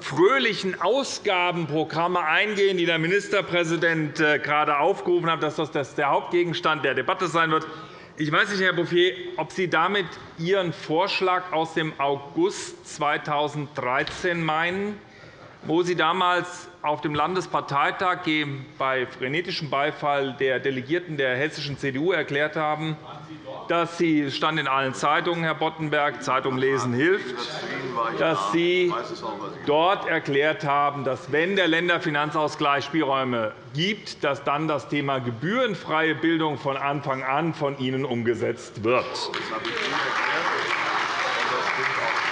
C: fröhlichen Ausgabenprogramme eingehen, die der Ministerpräsident äh, gerade aufgerufen hat, dass das der Hauptgegenstand der Debatte sein wird. Ich weiß nicht, Herr Bouffier, ob Sie damit Ihren Vorschlag aus dem August 2013 meinen, wo Sie damals auf dem Landesparteitag bei frenetischem Beifall der Delegierten der hessischen CDU erklärt haben, dass Sie stand in allen Zeitungen, Herr Boddenberg, Zeitung lesen hilft, dass Sie dort erklärt haben, dass, wenn der Länderfinanzausgleich Spielräume gibt, dass dann das Thema gebührenfreie Bildung von Anfang an von Ihnen umgesetzt wird.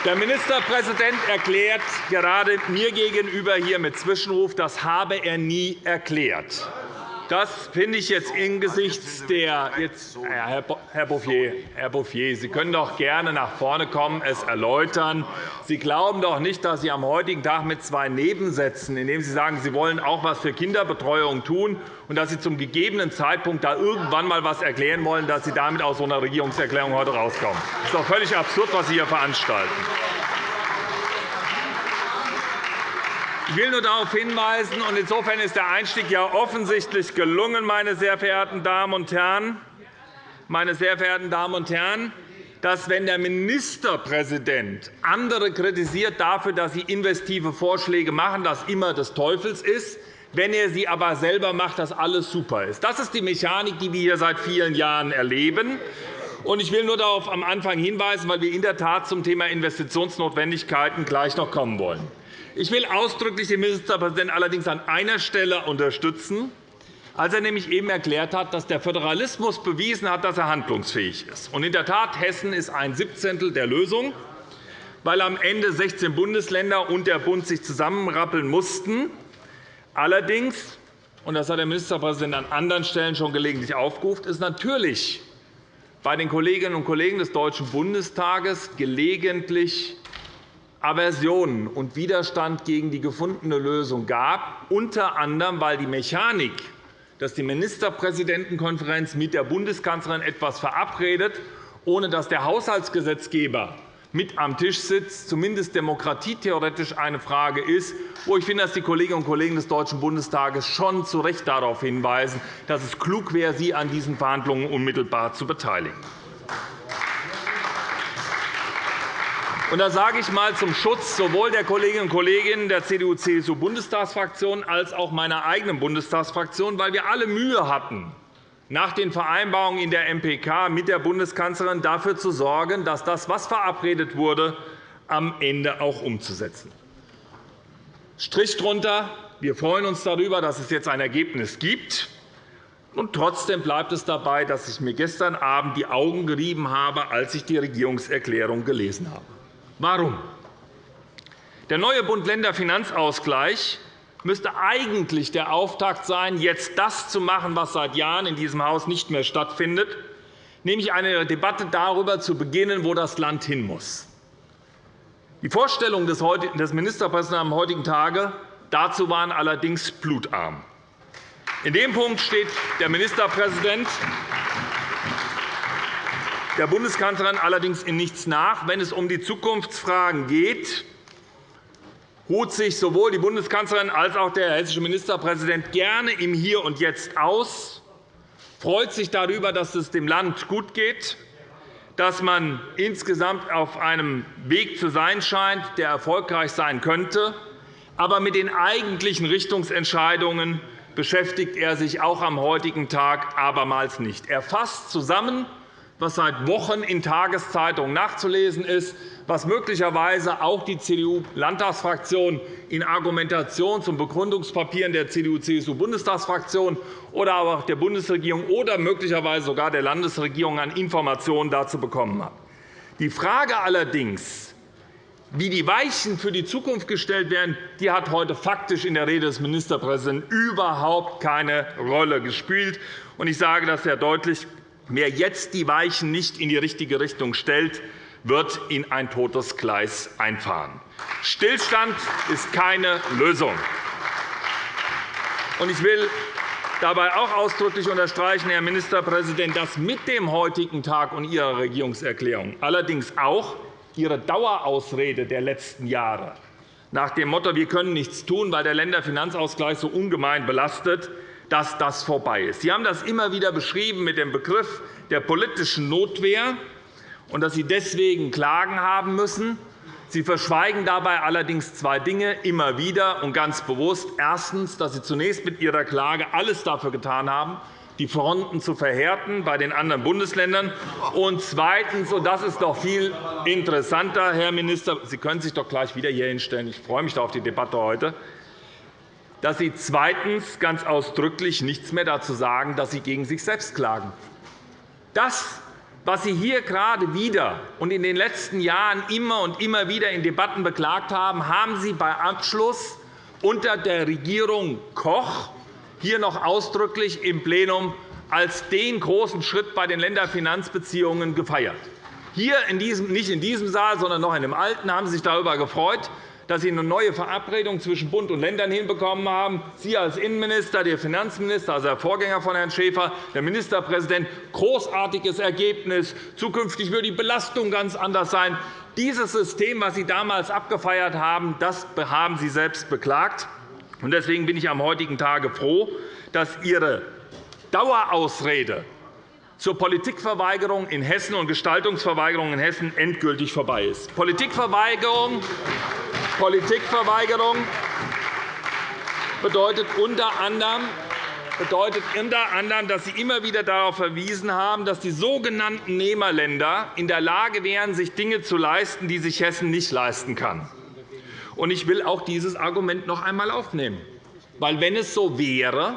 C: Der Ministerpräsident erklärt gerade mir gegenüber hier mit Zwischenruf, das habe er nie erklärt. Das finde ich jetzt angesichts der jetzt, Herr Bouffier, Herr Bouffier, Sie können doch gerne nach vorne kommen, es erläutern. Sie glauben doch nicht, dass Sie am heutigen Tag mit zwei Nebensätzen, indem Sie sagen, Sie wollen auch etwas für Kinderbetreuung tun, und dass Sie zum gegebenen Zeitpunkt da irgendwann einmal etwas erklären wollen, dass Sie damit aus so einer Regierungserklärung heute rauskommen. Das ist doch völlig absurd, was Sie hier veranstalten. Ich will nur darauf hinweisen, und insofern ist der Einstieg ja offensichtlich gelungen, meine sehr verehrten Damen und Herren, meine sehr verehrten Damen und Herren, dass, wenn der Ministerpräsident andere kritisiert dafür, dass sie investive Vorschläge machen, das immer des Teufels ist, wenn er sie aber selber macht, dass alles super ist. Das ist die Mechanik, die wir hier seit vielen Jahren erleben. Ich will nur darauf am Anfang hinweisen, weil wir in der Tat zum Thema Investitionsnotwendigkeiten gleich noch kommen wollen. Ich will ausdrücklich den Ministerpräsidenten allerdings an einer Stelle unterstützen, als er nämlich eben erklärt hat, dass der Föderalismus bewiesen hat, dass er handlungsfähig ist. in der Tat, Hessen ist ein Siebzehntel der Lösung, weil am Ende 16 Bundesländer und der Bund sich zusammenrappeln mussten. Allerdings, und das hat der Ministerpräsident an anderen Stellen schon gelegentlich aufgerufen, ist natürlich bei den Kolleginnen und Kollegen des Deutschen Bundestages gelegentlich Aversionen und Widerstand gegen die gefundene Lösung gab, unter anderem, weil die Mechanik, dass die Ministerpräsidentenkonferenz mit der Bundeskanzlerin etwas verabredet, ohne dass der Haushaltsgesetzgeber mit am Tisch sitzt, zumindest demokratietheoretisch eine Frage ist, wo ich finde, dass die Kolleginnen und Kollegen des Deutschen Bundestages schon zu Recht darauf hinweisen, dass es klug wäre, sie an diesen Verhandlungen unmittelbar zu beteiligen. Und da sage ich einmal zum Schutz sowohl der Kolleginnen und Kollegen der CDU-CSU-Bundestagsfraktion als auch meiner eigenen Bundestagsfraktion, weil wir alle Mühe hatten, nach den Vereinbarungen in der MPK mit der Bundeskanzlerin dafür zu sorgen, dass das, was verabredet wurde, am Ende auch umzusetzen. Strich drunter. Wir freuen uns darüber, dass es jetzt ein Ergebnis gibt. Und trotzdem bleibt es dabei, dass ich mir gestern Abend die Augen gerieben habe, als ich die Regierungserklärung gelesen habe. Warum? Der neue Bund-Länder-Finanzausgleich müsste eigentlich der Auftakt sein, jetzt das zu machen, was seit Jahren in diesem Haus nicht mehr stattfindet, nämlich eine Debatte darüber zu beginnen, wo das Land hin muss. Die Vorstellungen des Ministerpräsidenten am heutigen Tage dazu waren allerdings blutarm. In dem Punkt steht der Ministerpräsident der Bundeskanzlerin allerdings in nichts nach. Wenn es um die Zukunftsfragen geht, ruht sich sowohl die Bundeskanzlerin als auch der hessische Ministerpräsident gerne im Hier und Jetzt aus, freut sich darüber, dass es dem Land gut geht, dass man insgesamt auf einem Weg zu sein scheint, der erfolgreich sein könnte. Aber mit den eigentlichen Richtungsentscheidungen beschäftigt er sich auch am heutigen Tag abermals nicht. Er fasst zusammen, was seit Wochen in Tageszeitungen nachzulesen ist, was möglicherweise auch die CDU-Landtagsfraktion in Argumentation zum Begründungspapieren der CDU-CSU-Bundestagsfraktion oder auch der Bundesregierung oder möglicherweise sogar der Landesregierung an Informationen dazu bekommen hat. Die Frage allerdings, wie die Weichen für die Zukunft gestellt werden, die hat heute faktisch in der Rede des Ministerpräsidenten überhaupt keine Rolle gespielt. Ich sage das sehr deutlich. Wer jetzt die Weichen nicht in die richtige Richtung stellt, wird in ein totes Gleis einfahren. Stillstand ist keine Lösung. Ich will dabei auch ausdrücklich unterstreichen, Herr Ministerpräsident, dass mit dem heutigen Tag und Ihrer Regierungserklärung allerdings auch Ihre Dauerausrede der letzten Jahre nach dem Motto, wir können nichts tun, weil der Länderfinanzausgleich so ungemein belastet, dass das vorbei ist. Sie haben das immer wieder beschrieben mit dem Begriff der politischen Notwehr und dass Sie deswegen Klagen haben müssen. Sie verschweigen dabei allerdings zwei Dinge immer wieder und ganz bewusst. Erstens, dass Sie zunächst mit Ihrer Klage alles dafür getan haben, die Fronten zu verhärten bei den anderen Bundesländern. Und zweitens, und das ist doch viel interessanter, Herr Minister, Sie können sich doch gleich wieder hier hinstellen. Ich freue mich auf die Debatte heute dass Sie zweitens ganz ausdrücklich nichts mehr dazu sagen, dass Sie gegen sich selbst klagen. Das, was Sie hier gerade wieder und in den letzten Jahren immer und immer wieder in Debatten beklagt haben, haben Sie bei Abschluss unter der Regierung Koch hier noch ausdrücklich im Plenum als den großen Schritt bei den Länderfinanzbeziehungen gefeiert. Hier in diesem, nicht in diesem Saal, sondern noch in dem alten haben Sie sich darüber gefreut, dass Sie eine neue Verabredung zwischen Bund und Ländern hinbekommen haben. Sie als Innenminister, der Finanzminister, also der Vorgänger von Herrn Schäfer, der Ministerpräsident, großartiges Ergebnis. Zukünftig würde die Belastung ganz anders sein. Dieses System, das Sie damals abgefeiert haben, das haben Sie selbst beklagt. Deswegen bin ich am heutigen Tage froh, dass Ihre Dauerausrede zur Politikverweigerung in Hessen und Gestaltungsverweigerung in Hessen endgültig vorbei ist. Politikverweigerung Politikverweigerung bedeutet unter anderem, bedeutet unter anderem, dass Sie immer wieder darauf verwiesen haben, dass die sogenannten Nehmerländer in der Lage wären, sich Dinge zu leisten, die sich Hessen nicht leisten kann. Ich will auch dieses Argument noch einmal aufnehmen. Weil, wenn es so wäre,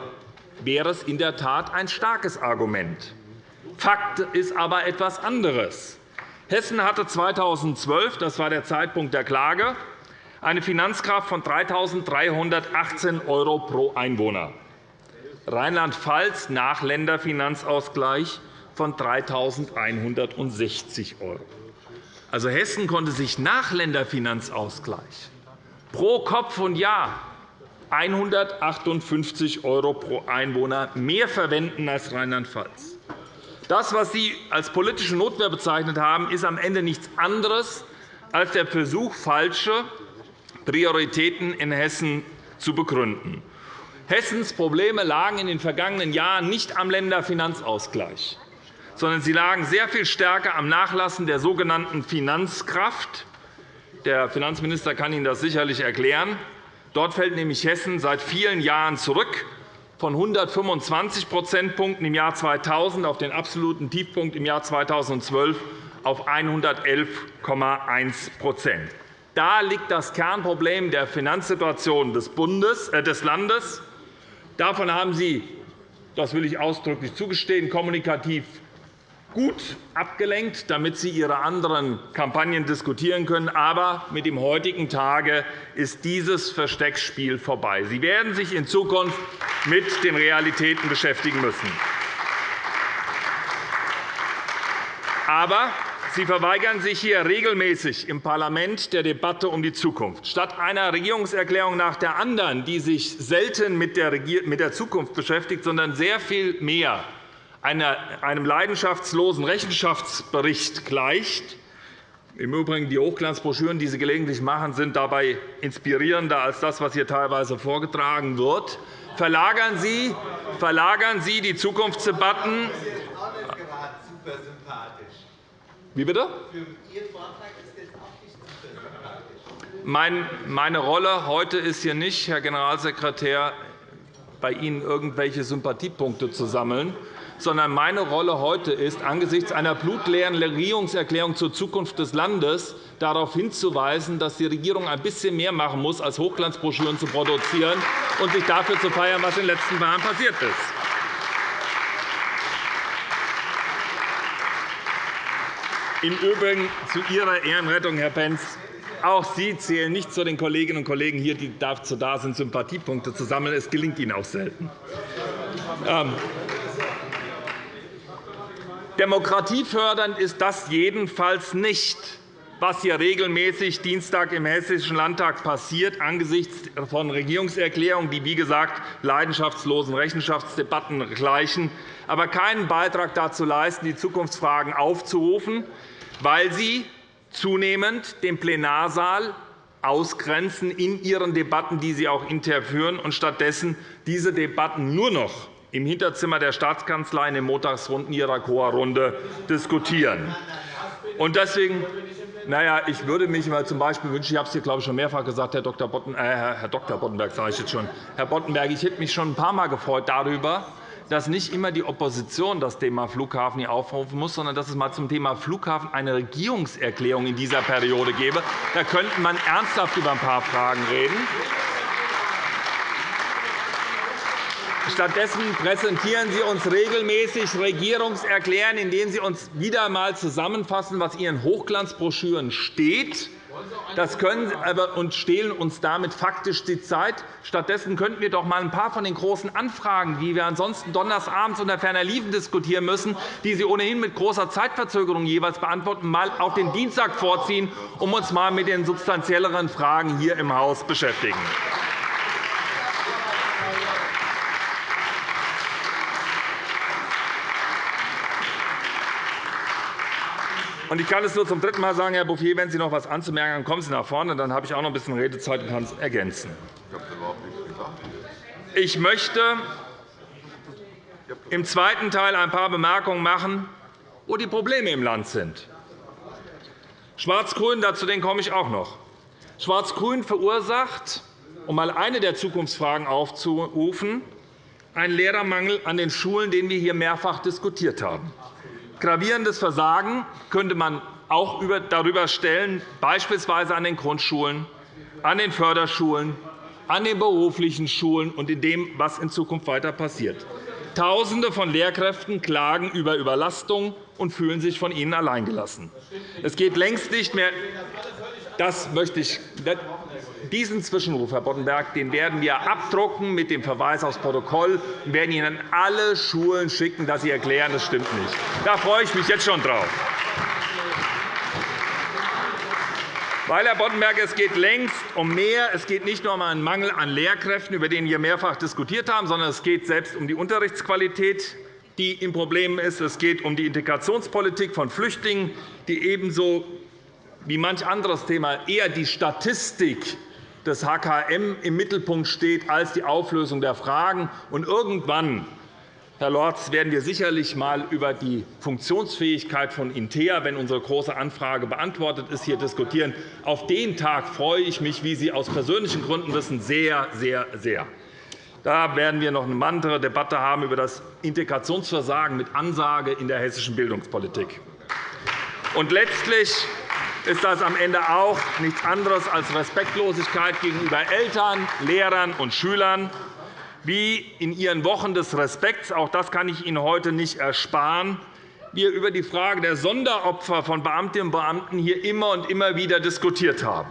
C: wäre es in der Tat ein starkes Argument. Fakt ist aber etwas anderes. Hessen hatte 2012, das war der Zeitpunkt der Klage, eine Finanzkraft von 3.318 € pro Einwohner. Rheinland-Pfalz nach Länderfinanzausgleich von 3.160 €. Also Hessen konnte sich nach Länderfinanzausgleich pro Kopf und Jahr 158 € pro Einwohner mehr verwenden als Rheinland-Pfalz. Das, was Sie als politische Notwehr bezeichnet haben, ist am Ende nichts anderes als der Versuch, falsche Prioritäten in Hessen zu begründen. Hessens Probleme lagen in den vergangenen Jahren nicht am Länderfinanzausgleich, sondern sie lagen sehr viel stärker am Nachlassen der sogenannten Finanzkraft. Der Finanzminister kann Ihnen das sicherlich erklären. Dort fällt nämlich Hessen seit vielen Jahren zurück von 125 Prozentpunkten im Jahr 2000 auf den absoluten Tiefpunkt im Jahr 2012 auf 111,1 Da liegt das Kernproblem der Finanzsituation des, Bundes, äh, des Landes. Davon haben Sie, das will ich ausdrücklich zugestehen, kommunikativ gut abgelenkt, damit Sie Ihre anderen Kampagnen diskutieren können. Aber mit dem heutigen Tage ist dieses Versteckspiel vorbei. Sie werden sich in Zukunft mit den Realitäten beschäftigen müssen. Aber Sie verweigern sich hier regelmäßig im Parlament der Debatte um die Zukunft. Statt einer Regierungserklärung nach der anderen, die sich selten mit der Zukunft beschäftigt, sondern sehr viel mehr einem leidenschaftslosen Rechenschaftsbericht gleicht, im Übrigen, die Hochglanzbroschüren, die Sie gelegentlich machen, sind dabei inspirierender als das, was hier teilweise vorgetragen wird. Verlagern Sie, verlagern Sie die Zukunftsdebatten wie bitte? Meine Rolle heute ist hier nicht, Herr Generalsekretär, bei Ihnen irgendwelche Sympathiepunkte zu sammeln, sondern meine Rolle heute ist, angesichts einer blutleeren Regierungserklärung zur Zukunft des Landes darauf hinzuweisen, dass die Regierung ein bisschen mehr machen muss, als Hochglanzbroschüren zu produzieren und sich dafür zu feiern, was in den letzten Jahren passiert ist. Im Übrigen zu Ihrer Ehrenrettung, Herr Pentz. Auch Sie zählen nicht zu den Kolleginnen und Kollegen hier, die dazu da sind, Sympathiepunkte zu sammeln. Es gelingt Ihnen auch selten. Ähm. Demokratiefördernd ist das jedenfalls nicht, was hier regelmäßig Dienstag im Hessischen Landtag passiert, angesichts von Regierungserklärungen, die, wie gesagt, leidenschaftslosen Rechenschaftsdebatten gleichen, aber keinen Beitrag dazu leisten, die Zukunftsfragen aufzurufen, weil sie zunehmend den Plenarsaal ausgrenzen in ihren Debatten, die sie auch intern führen, und stattdessen diese Debatten nur noch im Hinterzimmer der Staatskanzlei in den Montagsrunden ihrer Chorrunde diskutieren. Und deswegen naja, ich würde mich mal z. B. wünschen, ich habe es hier glaube ich, schon mehrfach gesagt, Herr Dr. Botten, äh, Herr Dr. Boddenberg, sage ich jetzt schon. Herr Boddenberg, ich hätte mich schon ein paar Mal gefreut darüber, dass nicht immer die Opposition das Thema Flughafen hier aufrufen muss, sondern dass es mal zum Thema Flughafen eine Regierungserklärung in dieser Periode gäbe. Da könnte man ernsthaft über ein paar Fragen reden. Stattdessen präsentieren Sie uns regelmäßig Regierungserklärungen, in denen Sie uns wieder einmal zusammenfassen, was in Ihren Hochglanzbroschüren steht das können aber und stehlen uns damit faktisch die Zeit. Stattdessen könnten wir doch einmal ein paar von den großen Anfragen, die wir ansonsten donnersabends unter ferner Liefen diskutieren müssen, die Sie ohnehin mit großer Zeitverzögerung jeweils beantworten, mal auf den Dienstag vorziehen, um uns einmal mit den substanzielleren Fragen hier im Haus beschäftigen. Und ich kann es nur zum dritten Mal sagen, Herr Bouffier, wenn Sie noch etwas anzumerken haben, kommen Sie nach vorne. Dann habe ich auch noch ein bisschen Redezeit und kann es ergänzen. Ich möchte im zweiten Teil ein paar Bemerkungen machen, wo die Probleme im Land sind. Schwarz-Grün, dazu komme ich auch noch. Schwarz-Grün verursacht, um einmal eine der Zukunftsfragen aufzurufen, einen Lehrermangel an den Schulen, den wir hier mehrfach diskutiert haben. Gravierendes Versagen könnte man auch darüber stellen, beispielsweise an den Grundschulen, an den Förderschulen, an den beruflichen Schulen und in dem, was in Zukunft weiter passiert. Tausende von Lehrkräften klagen über Überlastung und fühlen sich von ihnen alleingelassen. Es geht längst nicht mehr das möchte ich, diesen Zwischenruf, Herr Boddenberg, den werden wir abdrucken mit dem Verweis aufs Protokoll und werden ihn an alle Schulen schicken, dass sie erklären, das stimmt nicht. Da freue ich mich jetzt schon drauf. Weil, Herr Boddenberg, es geht längst um mehr. Es geht nicht nur um einen Mangel an Lehrkräften, über den wir mehrfach diskutiert haben, sondern es geht selbst um die Unterrichtsqualität, die in Problemen ist. Es geht um die Integrationspolitik von Flüchtlingen, die ebenso wie manch anderes Thema eher die Statistik des HKM im Mittelpunkt steht als die Auflösung der Fragen. Und irgendwann Herr Lorz, werden wir sicherlich einmal über die Funktionsfähigkeit von Intea, wenn unsere Große Anfrage beantwortet ist, hier diskutieren. Auf den Tag freue ich mich, wie Sie aus persönlichen Gründen wissen, sehr, sehr, sehr. Da werden wir noch eine andere Debatte haben über das Integrationsversagen mit Ansage in der hessischen Bildungspolitik. Und letztlich ist das am Ende auch nichts anderes als Respektlosigkeit gegenüber Eltern, Lehrern und Schülern wie in Ihren Wochen des Respekts, auch das kann ich Ihnen heute nicht ersparen, wir über die Frage der Sonderopfer von Beamtinnen und Beamten hier immer und immer wieder diskutiert haben.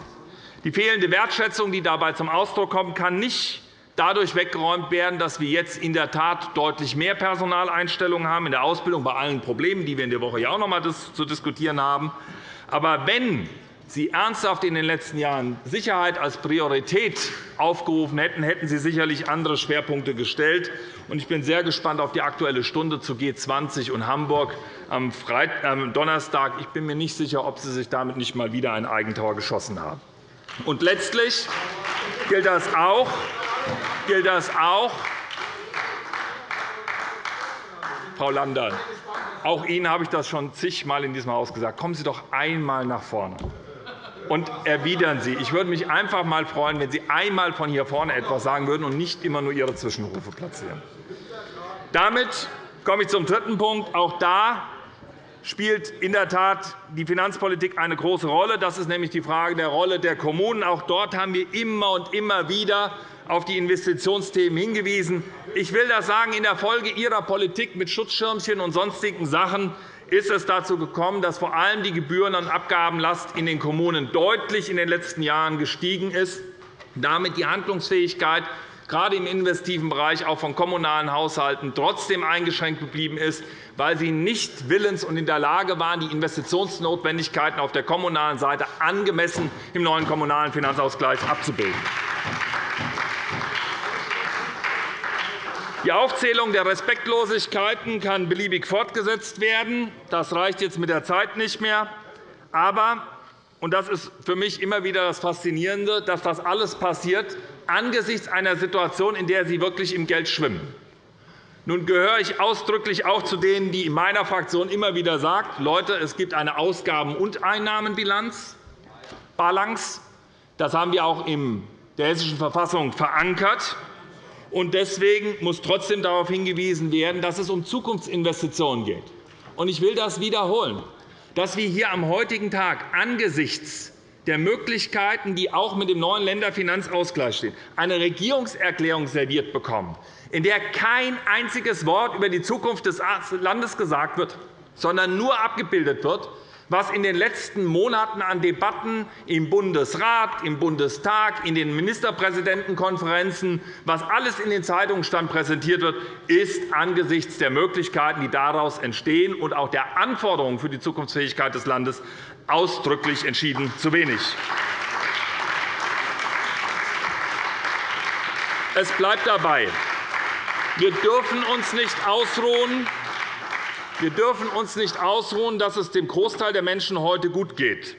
C: Die fehlende Wertschätzung, die dabei zum Ausdruck kommt, kann nicht dadurch weggeräumt werden, dass wir jetzt in der Tat deutlich mehr Personaleinstellungen haben in der Ausbildung bei allen Problemen, die wir in der Woche ja auch noch einmal zu diskutieren haben. Aber wenn Sie ernsthaft in den letzten Jahren Sicherheit als Priorität aufgerufen hätten, hätten Sie sicherlich andere Schwerpunkte gestellt. Ich bin sehr gespannt auf die Aktuelle Stunde zu G20 und Hamburg am Donnerstag. Ich bin mir nicht sicher, ob Sie sich damit nicht einmal wieder ein Eigentor geschossen haben. Und letztlich gilt das auch, gilt das auch Frau Landern, auch Ihnen habe ich das schon zigmal in diesem Haus gesagt. Kommen Sie doch einmal nach vorne und erwidern Sie. Ich würde mich einfach einmal freuen, wenn Sie einmal von hier vorne etwas sagen würden und nicht immer nur Ihre Zwischenrufe platzieren. Damit komme ich zum dritten Punkt. Auch da spielt in der Tat die Finanzpolitik eine große Rolle. Das ist nämlich die Frage der Rolle der Kommunen. Auch dort haben wir immer und immer wieder auf die Investitionsthemen hingewiesen. Ich will das sagen, in der Folge Ihrer Politik mit Schutzschirmchen und sonstigen Sachen ist es dazu gekommen, dass vor allem die Gebühren- und Abgabenlast in den Kommunen deutlich in den letzten Jahren gestiegen ist, damit die Handlungsfähigkeit gerade im investiven Bereich auch von kommunalen Haushalten trotzdem eingeschränkt geblieben ist, weil sie nicht willens und in der Lage waren, die Investitionsnotwendigkeiten auf der kommunalen Seite angemessen im neuen Kommunalen Finanzausgleich abzubilden. Die Aufzählung der Respektlosigkeiten kann beliebig fortgesetzt werden. Das reicht jetzt mit der Zeit nicht mehr. Aber und das ist für mich immer wieder das Faszinierende, dass das alles passiert angesichts einer Situation, in der Sie wirklich im Geld schwimmen. Nun gehöre ich ausdrücklich auch zu denen, die in meiner Fraktion immer wieder sagen, Leute, es gibt eine Ausgaben- und Einnahmenbilanz, Balance. Das haben wir auch in der Hessischen Verfassung verankert. Deswegen muss trotzdem darauf hingewiesen werden, dass es um Zukunftsinvestitionen geht. Ich will das wiederholen, dass wir hier am heutigen Tag angesichts der Möglichkeiten, die auch mit dem neuen Länderfinanzausgleich stehen, eine Regierungserklärung serviert bekommen, in der kein einziges Wort über die Zukunft des Landes gesagt wird, sondern nur abgebildet wird, was in den letzten Monaten an Debatten im Bundesrat, im Bundestag, in den Ministerpräsidentenkonferenzen, was alles in den Zeitungen stand, präsentiert wird, ist angesichts der Möglichkeiten, die daraus entstehen, und auch der Anforderungen für die Zukunftsfähigkeit des Landes ausdrücklich entschieden zu wenig. Es bleibt dabei. Wir dürfen uns nicht ausruhen, wir dürfen uns nicht ausruhen, dass es dem Großteil der Menschen heute gut geht.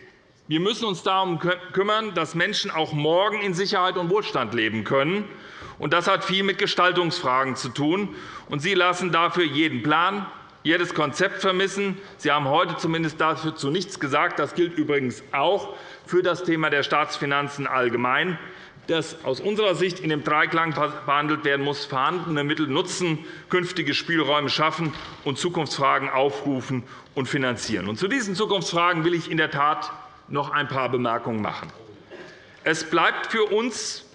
C: Wir müssen uns darum kümmern, dass Menschen auch morgen in Sicherheit und Wohlstand leben können. Das hat viel mit Gestaltungsfragen zu tun. Sie lassen dafür jeden Plan, jedes Konzept vermissen. Sie haben heute zumindest dazu nichts gesagt. Das gilt übrigens auch für das Thema der Staatsfinanzen allgemein. Das aus unserer Sicht in dem Dreiklang behandelt werden muss, vorhandene Mittel nutzen, künftige Spielräume schaffen und Zukunftsfragen aufrufen und finanzieren. zu diesen Zukunftsfragen will ich in der Tat noch ein paar Bemerkungen machen. Es bleibt für uns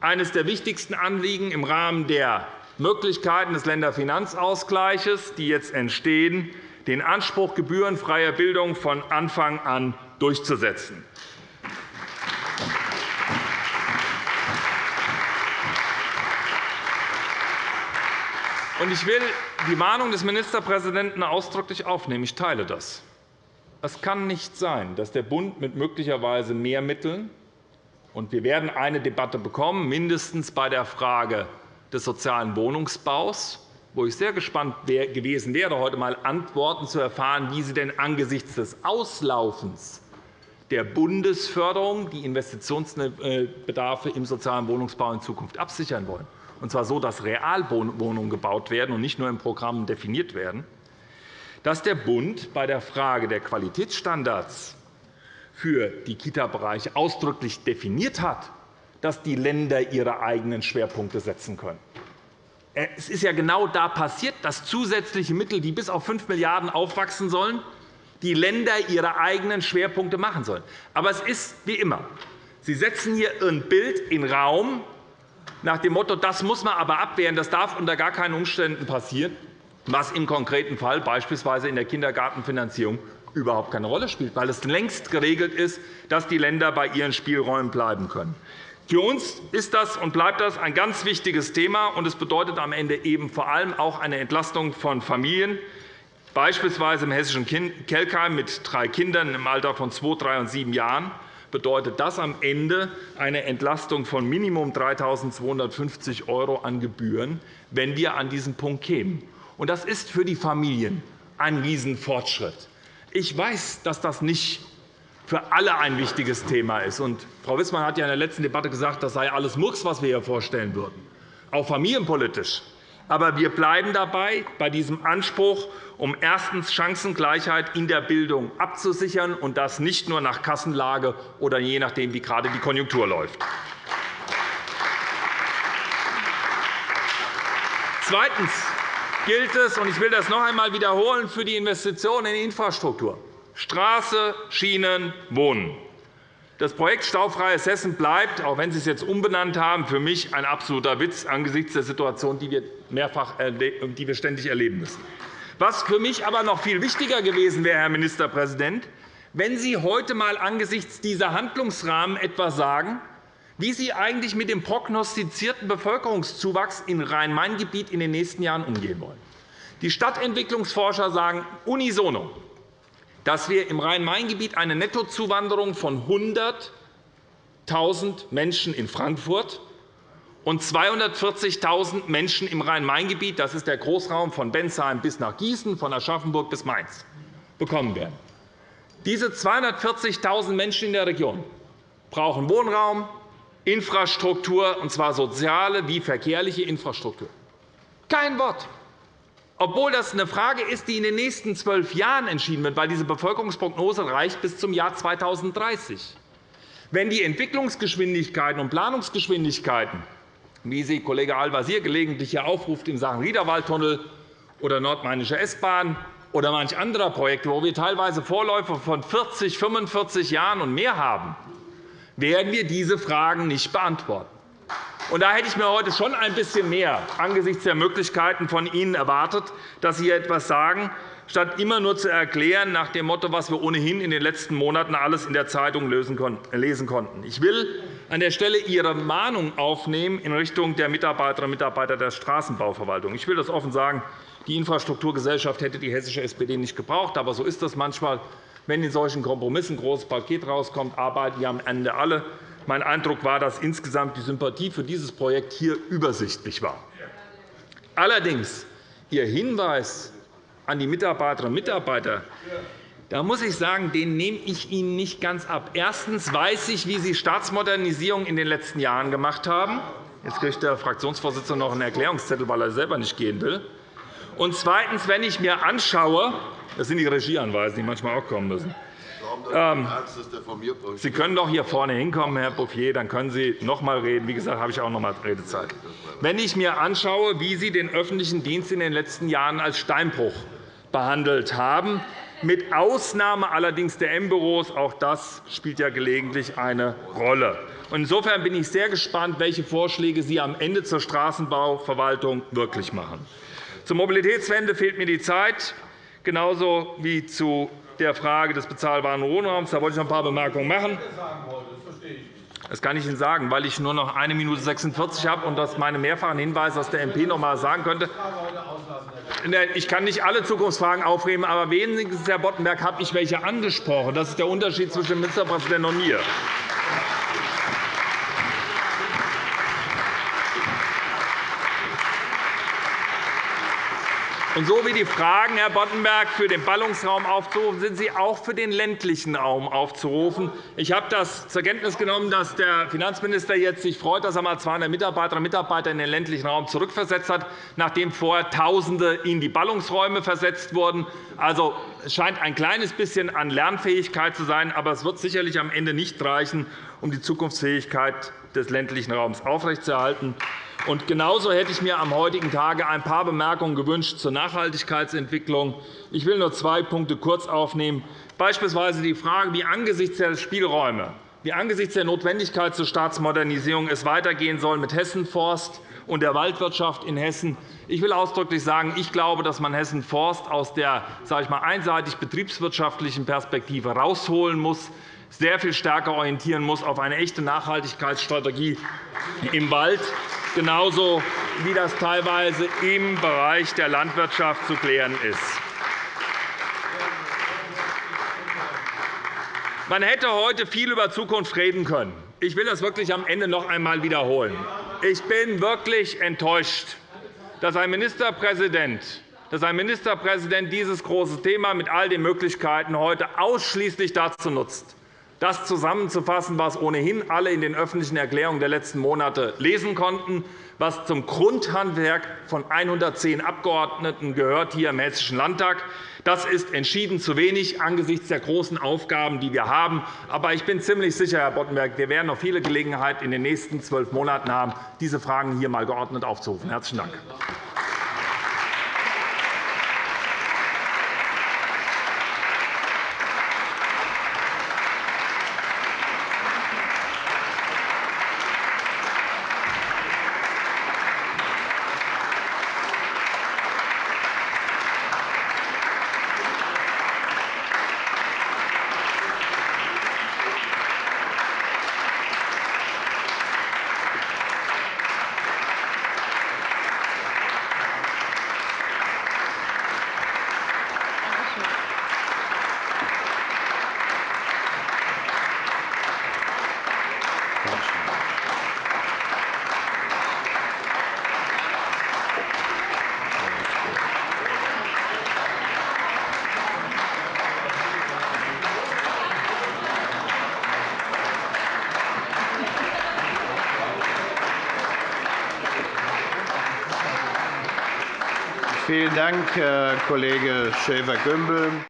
C: eines der wichtigsten Anliegen im Rahmen der Möglichkeiten des Länderfinanzausgleichs, die jetzt entstehen, den Anspruch gebührenfreier Bildung von Anfang an durchzusetzen. Ich will die Mahnung des Ministerpräsidenten ausdrücklich aufnehmen. Ich teile das. Es kann nicht sein, dass der Bund mit möglicherweise mehr Mitteln und wir werden eine Debatte bekommen, mindestens bei der Frage des sozialen Wohnungsbaus, wo ich sehr gespannt gewesen wäre, heute einmal Antworten zu erfahren, wie Sie denn angesichts des Auslaufens der Bundesförderung die Investitionsbedarfe im sozialen Wohnungsbau in Zukunft absichern wollen, und zwar so, dass Realwohnungen gebaut werden und nicht nur im Programm definiert werden, dass der Bund bei der Frage der Qualitätsstandards für die Kita-Bereiche ausdrücklich definiert hat, dass die Länder ihre eigenen Schwerpunkte setzen können. Äh, es ist ja genau da passiert, dass zusätzliche Mittel, die bis auf 5 Milliarden € aufwachsen sollen, die Länder ihre eigenen Schwerpunkte machen sollen. Aber es ist wie immer. Sie setzen hier ein Bild in Raum nach dem Motto, das muss man aber abwehren, das darf unter gar keinen Umständen passieren, was im konkreten Fall beispielsweise in der Kindergartenfinanzierung überhaupt keine Rolle spielt, weil es längst geregelt ist, dass die Länder bei ihren Spielräumen bleiben können. Für uns ist das und bleibt das ein ganz wichtiges Thema, und es bedeutet am Ende eben vor allem auch eine Entlastung von Familien, beispielsweise im hessischen Kelkheim mit drei Kindern im Alter von zwei, drei und sieben Jahren bedeutet das am Ende eine Entlastung von Minimum 3.250 € an Gebühren, wenn wir an diesen Punkt kämen. Das ist für die Familien ein Riesenfortschritt. Ich weiß, dass das nicht für alle ein wichtiges Thema ist. Frau Wissmann hat ja in der letzten Debatte gesagt, das sei alles Murks, was wir hier vorstellen würden, auch familienpolitisch. Aber wir bleiben dabei, bei diesem Anspruch, um erstens Chancengleichheit in der Bildung abzusichern, und das nicht nur nach Kassenlage oder je nachdem, wie gerade die Konjunktur läuft. Zweitens gilt es, und ich will das noch einmal wiederholen, für die Investitionen in Infrastruktur. Straße, Schienen, Wohnen. Das Projekt Staufreies Hessen bleibt, auch wenn Sie es jetzt umbenannt haben, für mich ein absoluter Witz angesichts der Situation, die wir, mehrfach, die wir ständig erleben müssen. Was für mich aber noch viel wichtiger gewesen wäre, Herr Ministerpräsident, wenn Sie heute einmal angesichts dieser Handlungsrahmen etwas sagen, wie Sie eigentlich mit dem prognostizierten Bevölkerungszuwachs im Rhein-Main-Gebiet in den nächsten Jahren umgehen wollen. Die Stadtentwicklungsforscher sagen unisono, dass wir im Rhein-Main-Gebiet eine Nettozuwanderung von 100.000 Menschen in Frankfurt und 240.000 Menschen im Rhein-Main-Gebiet – das ist der Großraum von Bensheim bis nach Gießen, von Aschaffenburg bis Mainz – bekommen werden. Diese 240.000 Menschen in der Region brauchen Wohnraum, Infrastruktur, und zwar soziale wie verkehrliche Infrastruktur. Kein Wort obwohl das eine Frage ist, die in den nächsten zwölf Jahren entschieden wird, weil diese Bevölkerungsprognose reicht bis zum Jahr 2030. Wenn die Entwicklungsgeschwindigkeiten und Planungsgeschwindigkeiten, wie sie Kollege Al-Wazir gelegentlich hier aufruft in Sachen Riederwaldtunnel oder Nordmainische S-Bahn oder manch anderer Projekte, wo wir teilweise Vorläufe von 40, 45 Jahren und mehr haben, werden wir diese Fragen nicht beantworten. Und da hätte ich mir heute schon ein bisschen mehr angesichts der Möglichkeiten von Ihnen erwartet, dass Sie hier etwas sagen, statt immer nur zu erklären nach dem Motto, was wir ohnehin in den letzten Monaten alles in der Zeitung lesen konnten. Ich will an der Stelle Ihre Mahnung aufnehmen in Richtung der Mitarbeiterinnen und Mitarbeiter der Straßenbauverwaltung. Ich will das offen sagen. Die Infrastrukturgesellschaft hätte die hessische SPD nicht gebraucht. Aber so ist das manchmal. Wenn in solchen Kompromissen ein großes Paket herauskommt, arbeiten die am Ende alle. Mein Eindruck war, dass insgesamt die Sympathie für dieses Projekt hier übersichtlich war. Allerdings Ihr Hinweis an die Mitarbeiterinnen und Mitarbeiter, da muss ich sagen, den nehme ich Ihnen nicht ganz ab. Erstens weiß ich, wie Sie Staatsmodernisierung in den letzten Jahren gemacht haben. Jetzt kriegt der Fraktionsvorsitzende noch einen Erklärungszettel, weil er selber nicht gehen will. Und zweitens, wenn ich mir anschaue, das sind die Regieanweisen, die manchmal auch kommen müssen, Ähm, Sie können doch hier vorne hinkommen, Herr Bouffier, dann können Sie noch einmal reden. Wie gesagt, habe ich auch noch einmal Redezeit. Wenn ich mir anschaue, wie Sie den öffentlichen Dienst in den letzten Jahren als Steinbruch behandelt haben, mit Ausnahme allerdings der M-Büros. Auch das spielt ja gelegentlich eine Rolle. Insofern bin ich sehr gespannt, welche Vorschläge Sie am Ende zur Straßenbauverwaltung wirklich machen. Zur Mobilitätswende fehlt mir die Zeit, genauso wie zu der Frage des bezahlbaren Wohnraums. Da wollte ich noch ein paar Bemerkungen machen. Das kann ich Ihnen sagen, weil ich nur noch 1 Minute 46 habe und das meine mehrfachen Hinweise aus der MP noch einmal sagen könnte. Ich kann nicht alle Zukunftsfragen aufnehmen, aber wenigstens, Herr Boddenberg, habe ich welche angesprochen. Das ist der Unterschied zwischen dem Ministerpräsidenten und mir. Und so wie die Fragen, Herr Boddenberg, für den Ballungsraum aufzurufen, sind sie auch für den ländlichen Raum aufzurufen. Ich habe das zur Kenntnis genommen, dass der Finanzminister jetzt sich freut, dass er einmal 200 Mitarbeiterinnen und Mitarbeiter in den ländlichen Raum zurückversetzt hat, nachdem vorher Tausende in die Ballungsräume versetzt wurden. Also, es scheint ein kleines bisschen an Lernfähigkeit zu sein, aber es wird sicherlich am Ende nicht reichen, um die Zukunftsfähigkeit des ländlichen Raums aufrechtzuerhalten. Und genauso hätte ich mir am heutigen Tage ein paar Bemerkungen gewünscht zur Nachhaltigkeitsentwicklung. Ich will nur zwei Punkte kurz aufnehmen, beispielsweise die Frage, wie angesichts der Spielräume, wie angesichts der Notwendigkeit zur Staatsmodernisierung es weitergehen soll mit Hessen Forst und der Waldwirtschaft in Hessen. Ich will ausdrücklich sagen, ich glaube, dass man Hessen Forst aus der sage ich mal, einseitig betriebswirtschaftlichen Perspektive herausholen muss sehr viel stärker orientieren muss auf eine echte Nachhaltigkeitsstrategie im Wald, genauso wie das teilweise im Bereich der Landwirtschaft zu klären ist. Man hätte heute viel über Zukunft reden können. Ich will das wirklich am Ende noch einmal wiederholen. Ich bin wirklich enttäuscht, dass ein Ministerpräsident dass ein Ministerpräsident dieses große Thema mit all den Möglichkeiten heute ausschließlich dazu nutzt, das zusammenzufassen, was ohnehin alle in den öffentlichen Erklärungen der letzten Monate lesen konnten, was zum Grundhandwerk von 110 Abgeordneten gehört hier im Hessischen Landtag. Das ist entschieden zu wenig angesichts der großen Aufgaben, die wir haben. Aber ich bin ziemlich sicher, Herr Boddenberg, wir werden noch viele Gelegenheiten in den nächsten zwölf Monaten haben, diese Fragen hier einmal geordnet aufzurufen. – Herzlichen Dank.
D: Vielen Dank, Herr Kollege Schäfer-Gümbel.